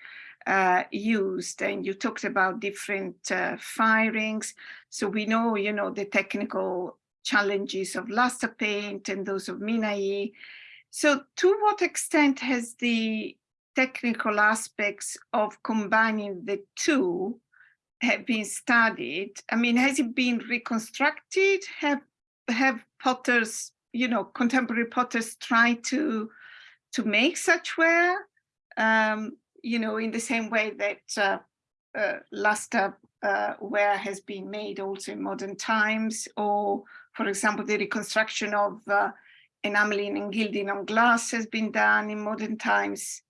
uh, used and you talked about different uh, firings. So we know, you know, the technical challenges of luster paint and those of Minai. So to what extent has the technical aspects of combining the two have been studied? I mean, has it been reconstructed? Have have potters, you know, contemporary potters tried to to make such ware? Um, you know, in the same way that uh, uh, luster uh, ware has been made also in modern times, or for example, the reconstruction of uh, enameling and gilding on glass has been done in modern times.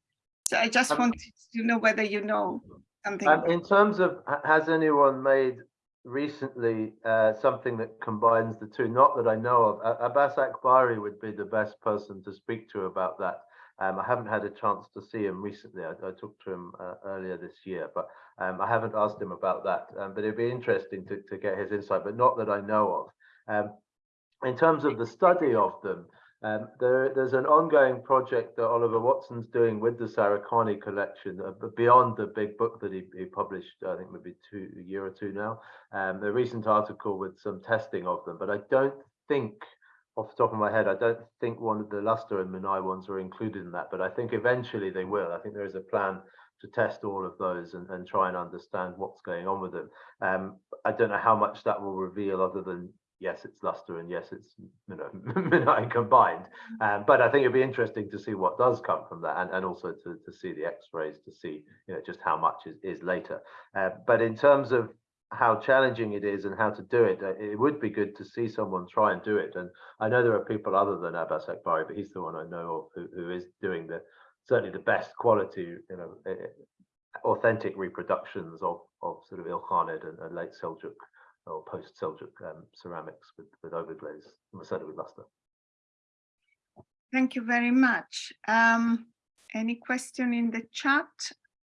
So I just um, wanted to know whether you know something. Um, in terms of, has anyone made recently uh, something that combines the two? Not that I know of. Abbas Akbari would be the best person to speak to about that. Um, I haven't had a chance to see him recently. I, I talked to him uh, earlier this year, but um, I haven't asked him about that. Um, but it'd be interesting to, to get his insight, but not that I know of. Um, in terms of the study of them, um, there, there's an ongoing project that Oliver Watson's doing with the Sarikhani collection, uh, beyond the big book that he, he, published, I think maybe two a year or two now. Um, the recent article with some testing of them, but I don't think, off the top of my head, I don't think one of the Luster and Minai ones are included in that, but I think eventually they will. I think there is a plan to test all of those and, and try and understand what's going on with them. Um, I don't know how much that will reveal other than yes, it's luster and yes, it's you know Minai combined. Um, but I think it'd be interesting to see what does come from that, and, and also to, to see the X-rays to see you know just how much is, is later. Uh, but in terms of how challenging it is and how to do it, it would be good to see someone try and do it. And I know there are people other than Abbas Akbari, but he's the one I know of who, who is doing the certainly the best quality, you know, authentic reproductions of of sort of Ilkhanid and, and late Seljuk or post Seljuk um, ceramics with with overglaze, certainly with luster. Thank you very much. Um, any question in the chat?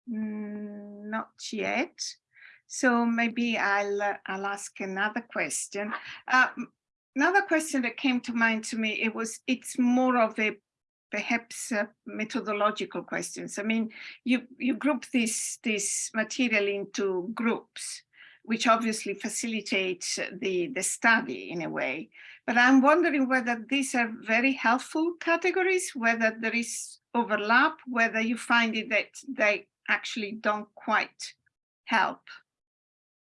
Mm, not yet. So maybe I'll uh, I'll ask another question. Uh, another question that came to mind to me, it was it's more of a perhaps uh, methodological questions. I mean, you you group this this material into groups, which obviously facilitates the the study in a way. But I'm wondering whether these are very helpful categories, whether there is overlap, whether you find it that they actually don't quite help.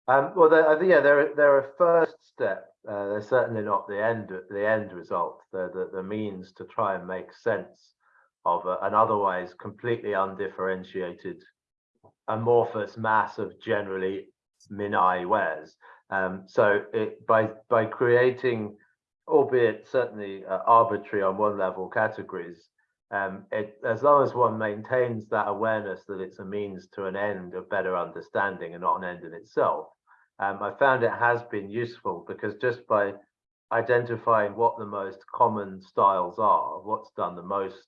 Um, well, they're, yeah, they're they're a first step. Uh, they're certainly not the end the end result. They're the, the means to try and make sense of a, an otherwise completely undifferentiated amorphous mass of generally Minai wares. Um, so it, by by creating, albeit certainly uh, arbitrary on one level categories, um, it, as long as one maintains that awareness that it's a means to an end of better understanding and not an end in itself, um, I found it has been useful because just by identifying what the most common styles are, what's done the most,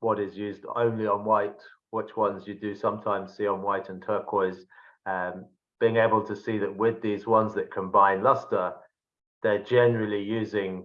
what is used only on white, which ones you do sometimes see on white and turquoise, um, being able to see that with these ones that combine luster, they're generally using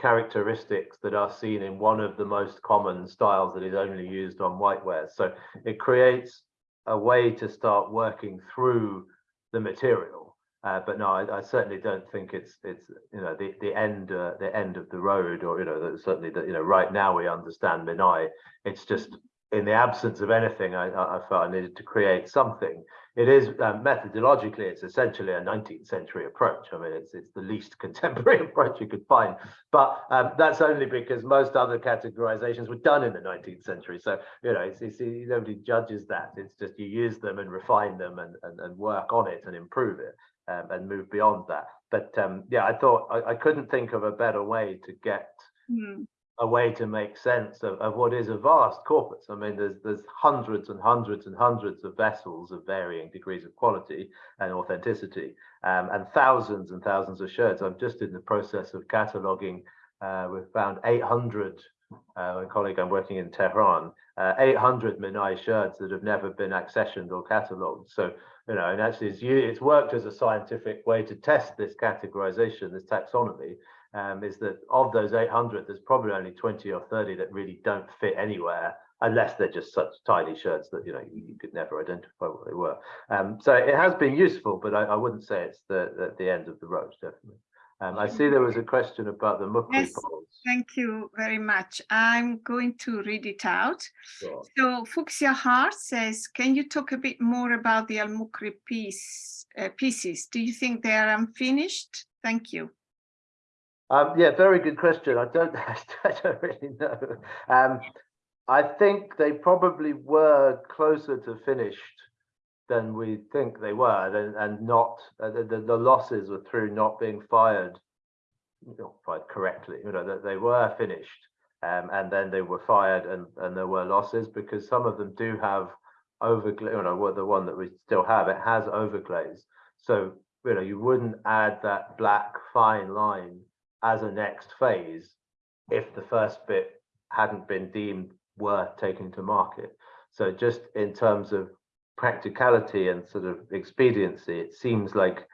characteristics that are seen in one of the most common styles that is only used on whiteware. So it creates a way to start working through the material. Uh, but no, I, I, certainly don't think it's it's you know the the end uh, the end of the road, or you know certainly that you know right now we understand Minai. It's just in the absence of anything, I, I felt I needed to create something. It is um, methodologically, it's essentially a 19th century approach. I mean, it's it's the least contemporary approach you could find, but um, that's only because most other categorizations were done in the 19th century. So you know, it's, it's, nobody judges that. It's just you use them and refine them and and, and work on it and improve it um, and move beyond that. But um, yeah, I thought I, I, couldn't think of a better way to get mm. A way to make sense of, of what is a vast corpus. I mean, there's there's hundreds and hundreds and hundreds of vessels of varying degrees of quality and authenticity, um, and thousands and thousands of sherds. I'm just in the process of cataloging. Uh, we've found 800 uh, my colleague I'm working in Tehran, uh, 800 Minai sherds that have never been accessioned or catalogued. So, you know, and actually it's, it's worked as a scientific way to test this categorization, this taxonomy, um, is that of those 800, there's probably only 20 or 30 that really don't fit anywhere unless they're just such tiny sherds that you know you, could never identify what they were. Um, so it has been useful, but I, I wouldn't say it's the, the, the end of the road, definitely. Um, I see there was a question about the Mukri yes, polls. Thank you very much. I'm going to read it out. Sure. So Fuchsia Hart says, can you talk a bit more about the Al-Mukri piece, uh, pieces? Do you think they are unfinished? Thank you. Um, yeah, very good question. I don't, I don't really know. Um, I think they probably were closer to finished than we think they were, and, and not uh, the, the losses were through not being fired, not fired correctly. You know that they were finished, um, and then they were fired, and and there were losses because some of them do have overglaze. You know, the one that we still have, it has overglaze. So you know, you wouldn't add that black fine line as a next phase if the first bit hadn't been deemed worth taking to market. So just in terms of practicality and sort of expediency, it seems like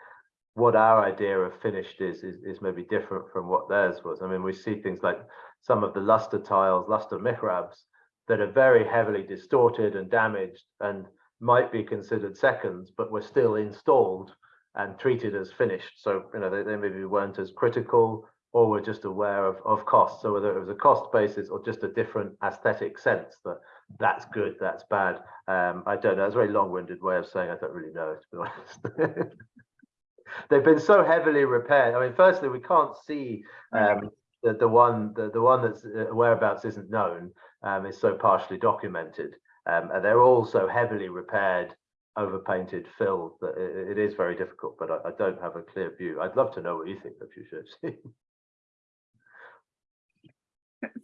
what our idea of finished is, is, is maybe different from what theirs was. I mean, we see things like some of the luster tiles, luster mihrabs, that are very heavily distorted and damaged and might be considered seconds, but were still installed and treated as finished. So, you know, they, they maybe weren't as critical or were just aware of, of cost. So whether it was a cost basis or just a different aesthetic sense that that's good, that's bad. Um, I don't know. It's a very long-winded way of saying I don't really know, to be honest. they've been so heavily repaired. I mean, firstly, we can't see um, the the one the, the one that's uh, whereabouts isn't known um, is so partially documented, um, and they're all so heavily repaired, overpainted, filled that it, it is very difficult. But I, I, don't have a clear view. I'd love to know what you think of you should see.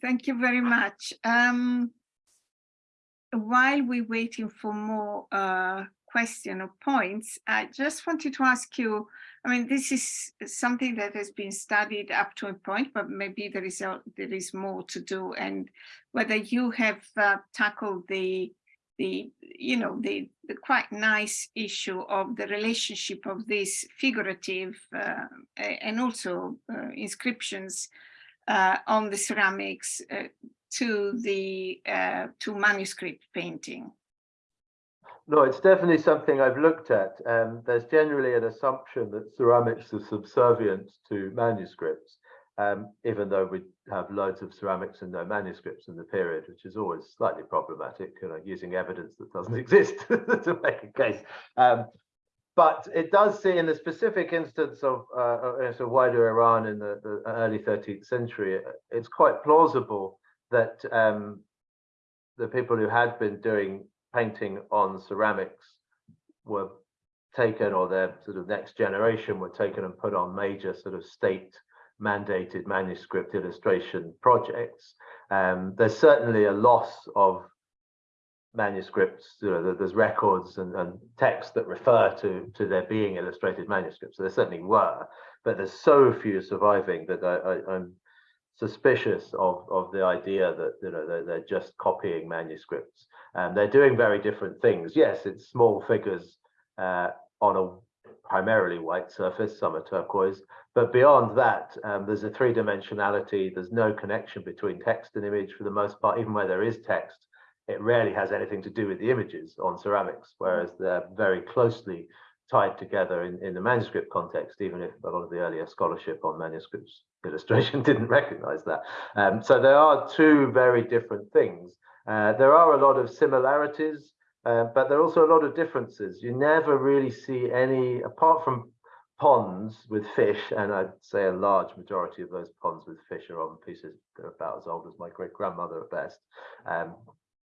Thank you very much. Um, while we're waiting for more uh, question or points, I just wanted to ask you, I mean, this is something that has been studied up to a point, but maybe there is a, there is more to do and whether you have uh, tackled the the you know the the quite nice issue of the relationship of these figurative uh, and also uh, inscriptions uh, on the ceramics uh, to the uh, to manuscript painting? No, it's definitely something I've looked at. Um, there's generally an assumption that ceramics are subservient to manuscripts, um, even though we have loads of ceramics and no manuscripts in the period, which is always slightly problematic, you know, using evidence that doesn't exist to make a case. Um, but it does see in the specific instance of uh, uh so wider Iran in the, the, early 13th century, it's quite plausible that um, the people who had been doing painting on ceramics were taken or their sort of next generation were taken and put on major sort of state mandated manuscript illustration projects. Um, there's certainly a loss of manuscripts, you know, there's records and, and texts that refer to, to there being illustrated manuscripts. So there certainly were, but there's so few surviving that I, am suspicious of, of the idea that you know they're, they're just copying manuscripts. And they're doing very different things. Yes, it's small figures uh, on a primarily white surface, some are turquoise, but beyond that, um, there's a three-dimensionality. There's no connection between text and image for the most part, even where there is text it rarely has anything to do with the images on ceramics, whereas they're very closely tied together in, in the manuscript context, even if a lot of the earlier scholarship on manuscripts illustration didn't recognize that. Um, so there are two very different things. Uh, there are a lot of similarities, uh, but there are also a lot of differences. You never really see any, apart from ponds with fish, and I'd say a large majority of those ponds with fish are on pieces that are about as old as my great grandmother at best. Um,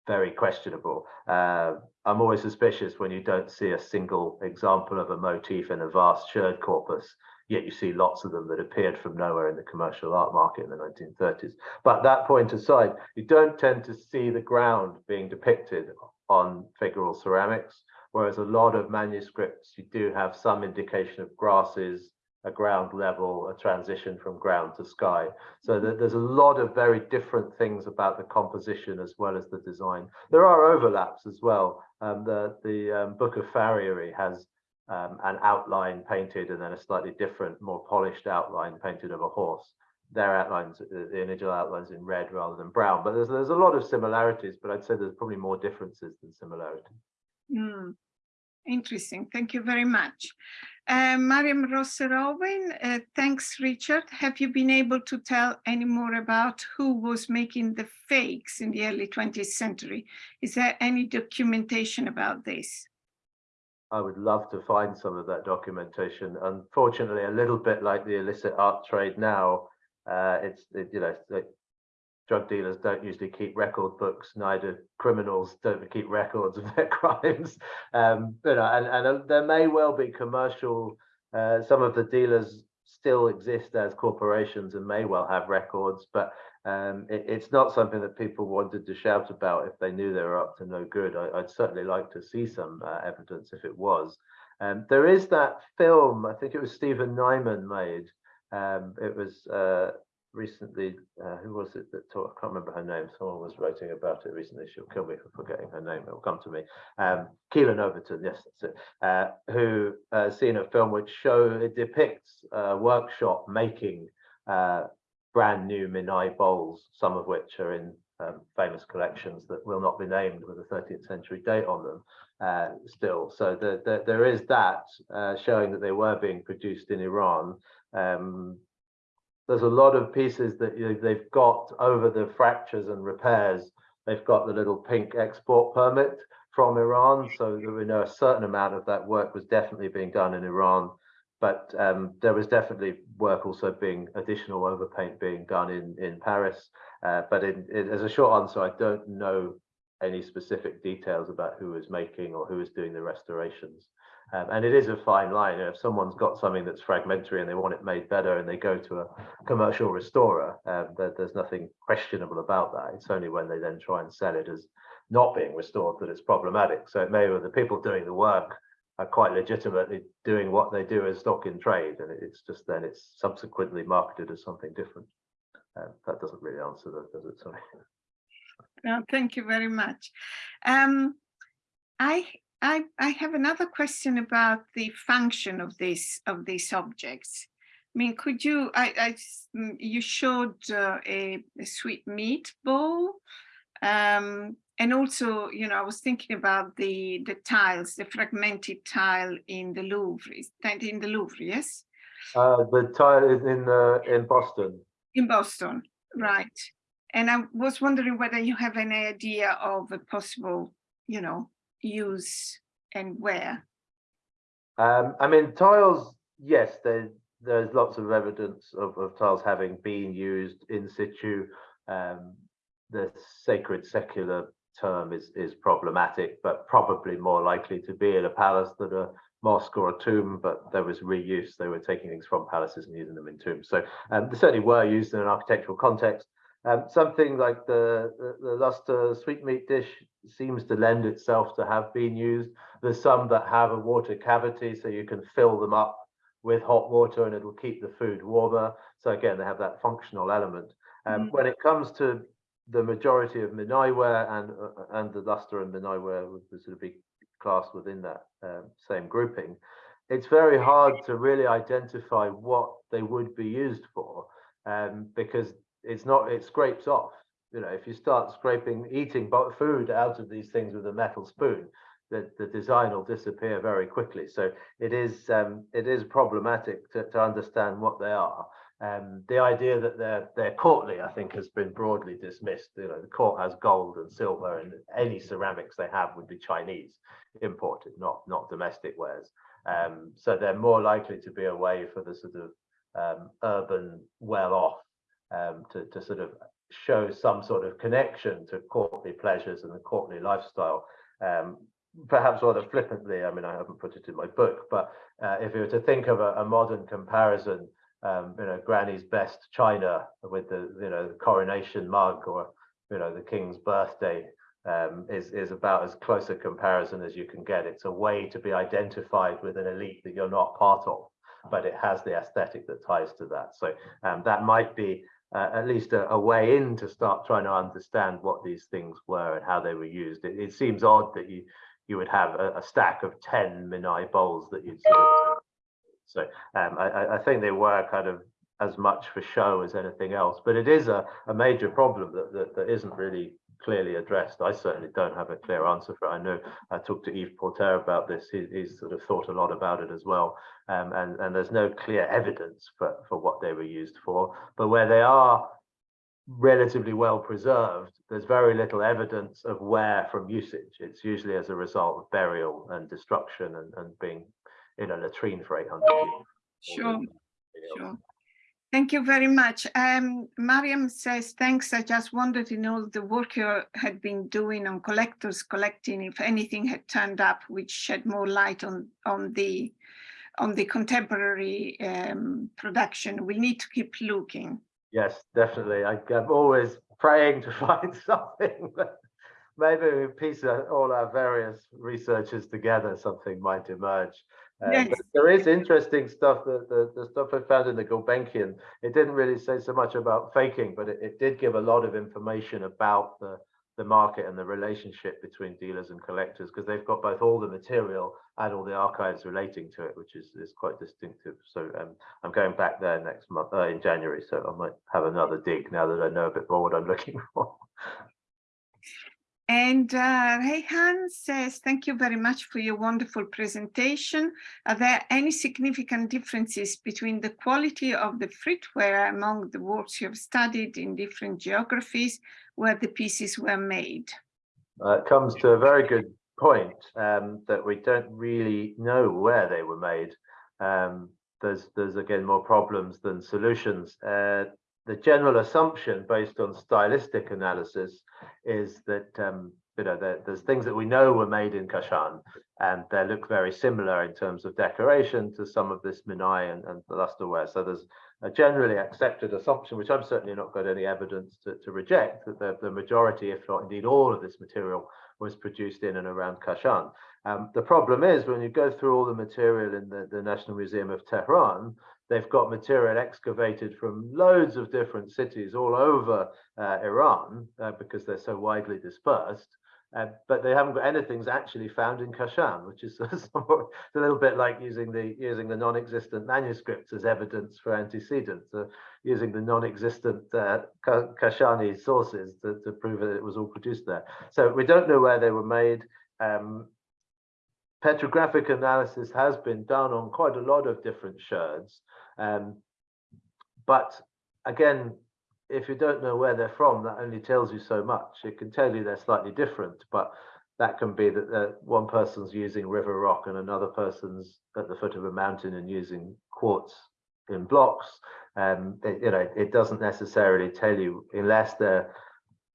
very questionable. Uh, I'm always suspicious when you don't see a single example of a motif in a vast sherd corpus, yet you see lots of them that appeared from nowhere in the commercial art market in the 1930s. But that point aside, you don't tend to see the ground being depicted on figural ceramics, whereas a lot of manuscripts, you do have some indication of grasses, a ground level, a transition from ground to sky. So there's a lot of very different things about the composition as well as the design. There are overlaps as well. Um, the the um, Book of Farriery has um, an outline painted and then a slightly different, more polished outline painted of a horse. Their outlines, uh, the initial outlines in red rather than brown, but there's there's a lot of similarities, but I'd say there's probably more differences than similarities. Mm. Interesting. Thank you very much. Uh, Mariam Rosser-Owen, uh, thanks, Richard. Have you been able to tell any more about who was making the fakes in the early 20th century? Is there any documentation about this? I would love to find some of that documentation. Unfortunately, a little bit like the illicit art trade now, uh, it's it, you know drug dealers don't usually keep record books, neither criminals don't keep records of their crimes. Um, know, and, and uh, there may well be commercial, uh, some of the dealers still exist as corporations and may well have records, but um, it, it's not something that people wanted to shout about if they knew they were up to no good. I, would certainly like to see some uh, evidence if it was. Um, there is that film, I think it was Stephen Nyman made. Um, it was uh, recently, uh, who was it that taught? I can't remember her name. Someone was writing about it recently. She'll kill me for forgetting her name. It will come to me. Um, Keelan Overton, yes, that's it. Uh, who uh, seen a film which show it depicts a workshop making uh, brand new Minai bowls, some of which are in um, famous collections that will not be named with a 13th century date on them uh, still. So the, the, there is that uh, showing that they were being produced in Iran. Um, there's a lot of pieces that you know, they've got over the fractures and repairs. They've got the little pink export permit from Iran, so we know a certain amount of that work was definitely being done in Iran. but um, there was definitely work also being additional overpaint being done in in Paris. Uh, but in, in, as a short answer, I don't know any specific details about who is making or who is doing the restorations. Um, and it is a fine line. If someone's got something that's fragmentary and they want it made better and they go to a commercial restorer, um, there, there's nothing questionable about that. It's only when they then try and sell it as not being restored that it's problematic. So it may the people doing the work are quite legitimately doing what they do as stock in trade. And it's just then it's subsequently marketed as something different. Um, that doesn't really answer that, does it? Sorry. No, thank you very much. Um, I I, I have another question about the function of this of these objects. I mean, could you, I, I mm, you showed uh, a, a sweet meat bowl, um, and also, you know, I was thinking about the the tiles, the fragmented tile in the Louvre. In the Louvre? Yes. Uh, the tile is in uh, in Boston. In Boston, right? And I was wondering whether you have any idea of a possible, you know, use and where? Um, I mean, tiles, yes, there, there's lots of evidence of, of tiles having been used in situ. Um, the sacred secular term is, is problematic, but probably more likely to be in a palace than a mosque or a tomb, but there was reuse. They were taking things from palaces and using them in tombs. So um, they certainly were used in an architectural context. Um, something like the, the, the Lustre sweetmeat dish seems to lend itself to have been used. There's some that have a water cavity, so you can fill them up with hot water and it'll keep the food warmer. So again, they have that functional element. Um, mm. When it comes to the majority of Minaï ware and uh, and the Lustre and Minaï ware would sort of be classed within that um, same grouping, it's very hard to really identify what they would be used for um, because it's not it scrapes off you know if you start scraping eating food out of these things with a metal spoon the, the design will disappear very quickly. So it is um, it is problematic to, to understand what they are. Um, the idea that they're they're courtly i think has been broadly dismissed. You know the court has gold and silver and any ceramics they have would be chinese imported not not domestic wares. Um, so they're more likely to be a way for the sort of um, urban well-off um, to, to sort of show some sort of connection to courtly pleasures and the courtly lifestyle. Um, perhaps rather flippantly, I mean, I haven't put it in my book, but uh, if you were to think of a, a modern comparison, um, you know, Granny's best china with the, you know, the coronation mug or, you know, the king's birthday um, is, is about as close a comparison as you can get. It's a way to be identified with an elite that you're not part of, but it has the aesthetic that ties to that. So um, that might be uh, at least a, a, way in to start trying to understand what these things were and how they were used. It, it seems odd that you you would have a, a stack of 10 Minaï bowls that you'd sort of, so um, I, I think they were kind of as much for show as anything else, but it is a, a major problem that, that, that isn't really clearly addressed. I certainly don't have a clear answer for it. I know I talked to Yves Porter about this. He, he's sort of thought a lot about it as well. Um, and, and there's no clear evidence for, for what they were used for. But where they are relatively well preserved, there's very little evidence of wear from usage. It's usually as a result of burial and destruction and, and being in a latrine for 800 years. Sure, sure. Thank you very much. Um, Mariam says, thanks. I just wanted to know the work you had been doing on collectors collecting, if anything had turned up, which shed more light on, on the on the contemporary um, production. We need to keep looking. Yes, definitely. I, I'm always praying to find something. Maybe we piece all our various researchers together, something might emerge. Um, yes. there is interesting stuff that the, the stuff I found in the Gulbenkian, it didn't really say so much about faking, but it, it did give a lot of information about the, the market and the relationship between dealers and collectors because they've got both all the material and all the archives relating to it, which is, is quite distinctive. So um, I'm going back there next month uh, in January, so I might have another dig now that I know a bit more what I'm looking for. And uh, Rayhan says, thank you very much for your wonderful presentation. Are there any significant differences between the quality of the fritware among the works you have studied in different geographies where the pieces were made? Uh, it comes to a very good point um, that we don't really know where they were made. Um, there's there's again more problems than solutions. Uh, the general assumption based on stylistic analysis is that um, you know there, there's things that we know were made in Kashan and they look very similar in terms of decoration to some of this Minai and, and the lusterware. So there's a generally accepted assumption, which I'm certainly not got any evidence to, to reject, that the, the majority, if not indeed all of this material was produced in and around Kashan. Um, the problem is when you go through all the material in the, the National Museum of Tehran, they've got material excavated from loads of different cities all over uh, Iran uh, because they're so widely dispersed. Uh, but they haven't got anything actually found in Kashan, which is a little bit like using the using the non-existent manuscripts as evidence for antecedents, uh, using the non-existent uh, Kashani sources to, to prove that it was all produced there. So we don't know where they were made. Um, petrographic analysis has been done on quite a lot of different sherds. Um, but again, if you don't know where they're from, that only tells you so much. It can tell you they're slightly different, but that can be that uh, one person's using river rock and another person's at the foot of a mountain and using quartz in blocks. Um, it, you know, it doesn't necessarily tell you unless they're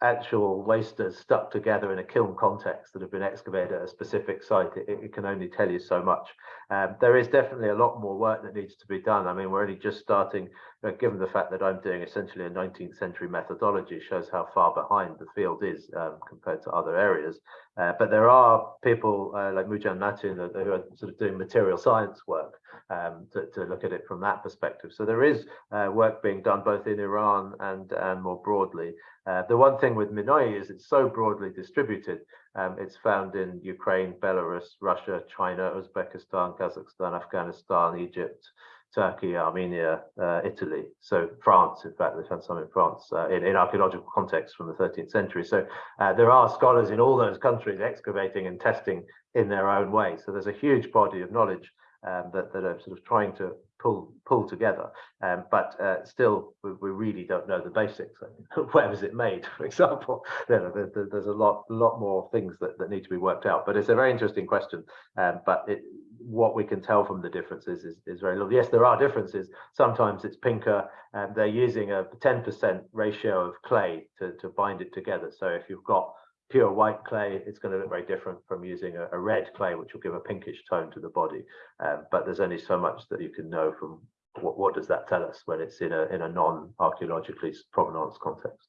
actual wasters stuck together in a kiln context that have been excavated at a specific site, it, it can only tell you so much. Um, there is definitely a lot more work that needs to be done. I mean, we're only just starting, uh, given the fact that I'm doing essentially a 19th century methodology shows how far behind the field is um, compared to other areas. Uh, but there are people uh, like Moujan Matin who are sort of doing material science work um, to, to, look at it from that perspective. So there is uh, work being done both in Iran and, and more broadly. Uh, the one thing with Minai is it's so broadly distributed. Um, it's found in Ukraine, Belarus, Russia, China, Uzbekistan, Kazakhstan, Afghanistan, Egypt, Turkey, Armenia, uh, Italy. So France, in fact, they found some in France uh, in, in, archaeological context from the 13th century. So uh, there are scholars in all those countries excavating and testing in their own way. So there's a huge body of knowledge um, that, that are sort of trying to pull pull together. Um, but uh, still, we, we, really don't know the basics. Where was it made, for example? there, there, there's a lot lot more things that, that need to be worked out. But it's a very interesting question. Um, but it, what we can tell from the differences is, is very little. Yes, there are differences. Sometimes it's pinker and they're using a 10% ratio of clay to, to bind it together. So if you've got pure white clay, it's going to look very different from using a, a red clay, which will give a pinkish tone to the body. Um, but there's only so much that you can know from what, what does that tell us when it's in a, in a non-archaeologically provenance context.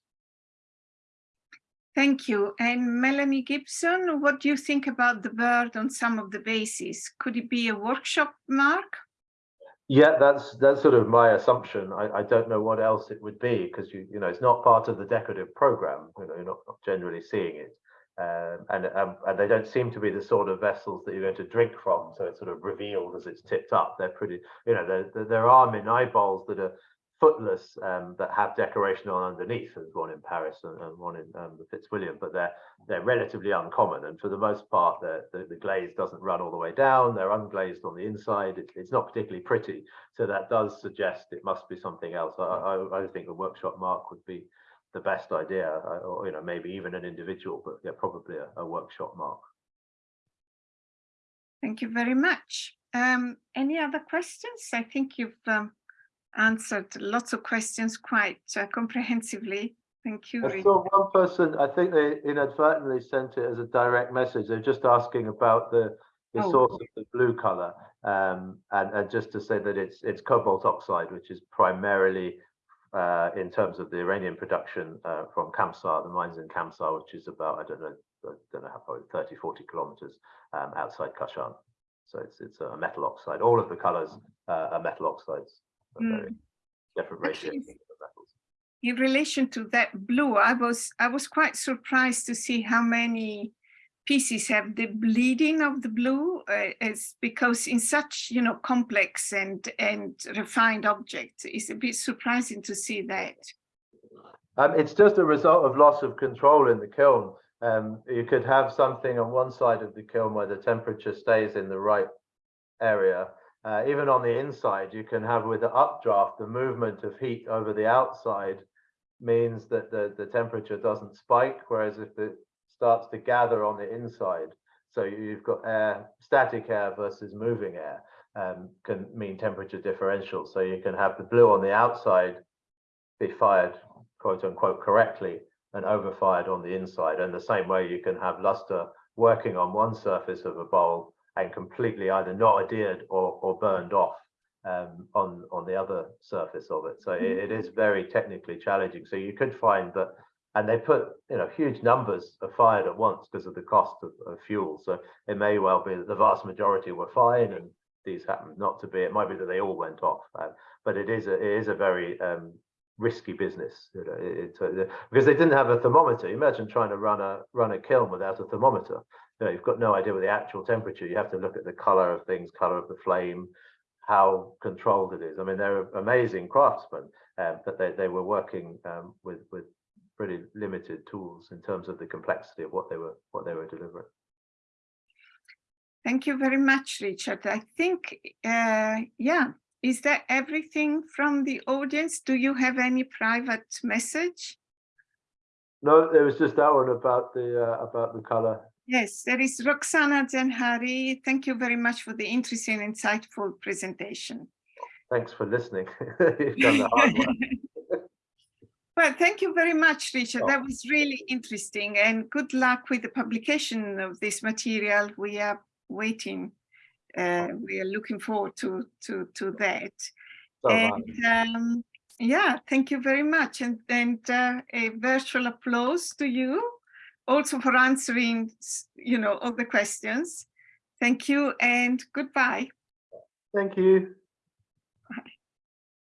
Thank you. And Melanie Gibson, what do you think about the bird on some of the bases? Could it be a workshop mark? Yeah, that's that's sort of my assumption. I, I don't know what else it would be because you you know it's not part of the decorative program. You know, you're not, not generally seeing it, um, and um, and they don't seem to be the sort of vessels that you're going to drink from. So it's sort of revealed as it's tipped up. They're pretty. You know, there there are Minai bowls that are footless um, that have decoration on underneath. There's one in Paris and, and one in um, the Fitzwilliam, but they're they're relatively uncommon. And for the most part, the, the glaze doesn't run all the way down. They're unglazed on the inside. It, it's not particularly pretty. So that does suggest it must be something else. I, I, I think a workshop mark would be the best idea, or you know maybe even an individual, but yeah, probably a, a workshop mark. Thank you very much. Um, any other questions? I think you've um, answered lots of questions quite uh, comprehensively. Thank you. I saw one person, I think they inadvertently sent it as a direct message. They're just asking about the, the oh. source of the blue color. Um, and, and just to say that it's it's cobalt oxide, which is primarily uh, in terms of the Iranian production uh, from Kamsar, the mines in Kamsar, which is about, I don't know, I don't know how far, 30, 40 kilometers um, outside Kashan. So it's it's a metal oxide. All of the colors uh, are metal oxides mm. different ratios. In relation to that blue, I was I was quite surprised to see how many pieces have the bleeding of the blue. Uh, it's because in such you know complex and and refined objects, it's a bit surprising to see that. Um, it's just a result of loss of control in the kiln. Um, you could have something on one side of the kiln where the temperature stays in the right area uh, even on the inside, you can have with the updraft, the movement of heat over the outside means that the, the temperature doesn't spike, whereas if it starts to gather on the inside, So you've got air, static air versus moving air um, can mean temperature differential. So you can have the blue on the outside be fired quote unquote correctly and overfired on the inside. And the same way you can have luster working on one surface of a bowl and completely either not adhered or, or burned off um, on, on the other surface of it. So it, it is very technically challenging. So you could find that, and they put, you know, huge numbers are fired at once because of the cost of, of fuel. So it may well be that the vast majority were fine and these happened not to be, it might be that they all went off. Uh, but it is a, it is a very um, risky business you know, it, it, because they didn't have a thermometer. Imagine trying to run a run a kiln without a thermometer. You know, you've got no idea what the actual temperature. You have to look at the color of things, color of the flame, how controlled it is. I mean, they're amazing craftsmen, um, but they, they were working um, with with pretty limited tools in terms of the complexity of what they were what they were delivering. Thank you very much, Richard. I think, uh, yeah, is that everything from the audience? Do you have any private message? No, there was just that one about the uh, about the color. Yes, there is Roxana Zenhari. Thank you very much for the interesting, insightful presentation. Thanks for listening. You've done the well, thank you very much, Richard. Oh. That was really interesting and good luck with the publication of this material. We are waiting. Uh, we are looking forward to to to that. So and um, yeah, thank you very much, and and uh, a virtual applause to you, also for answering, you know, all the questions. Thank you and goodbye. Thank you.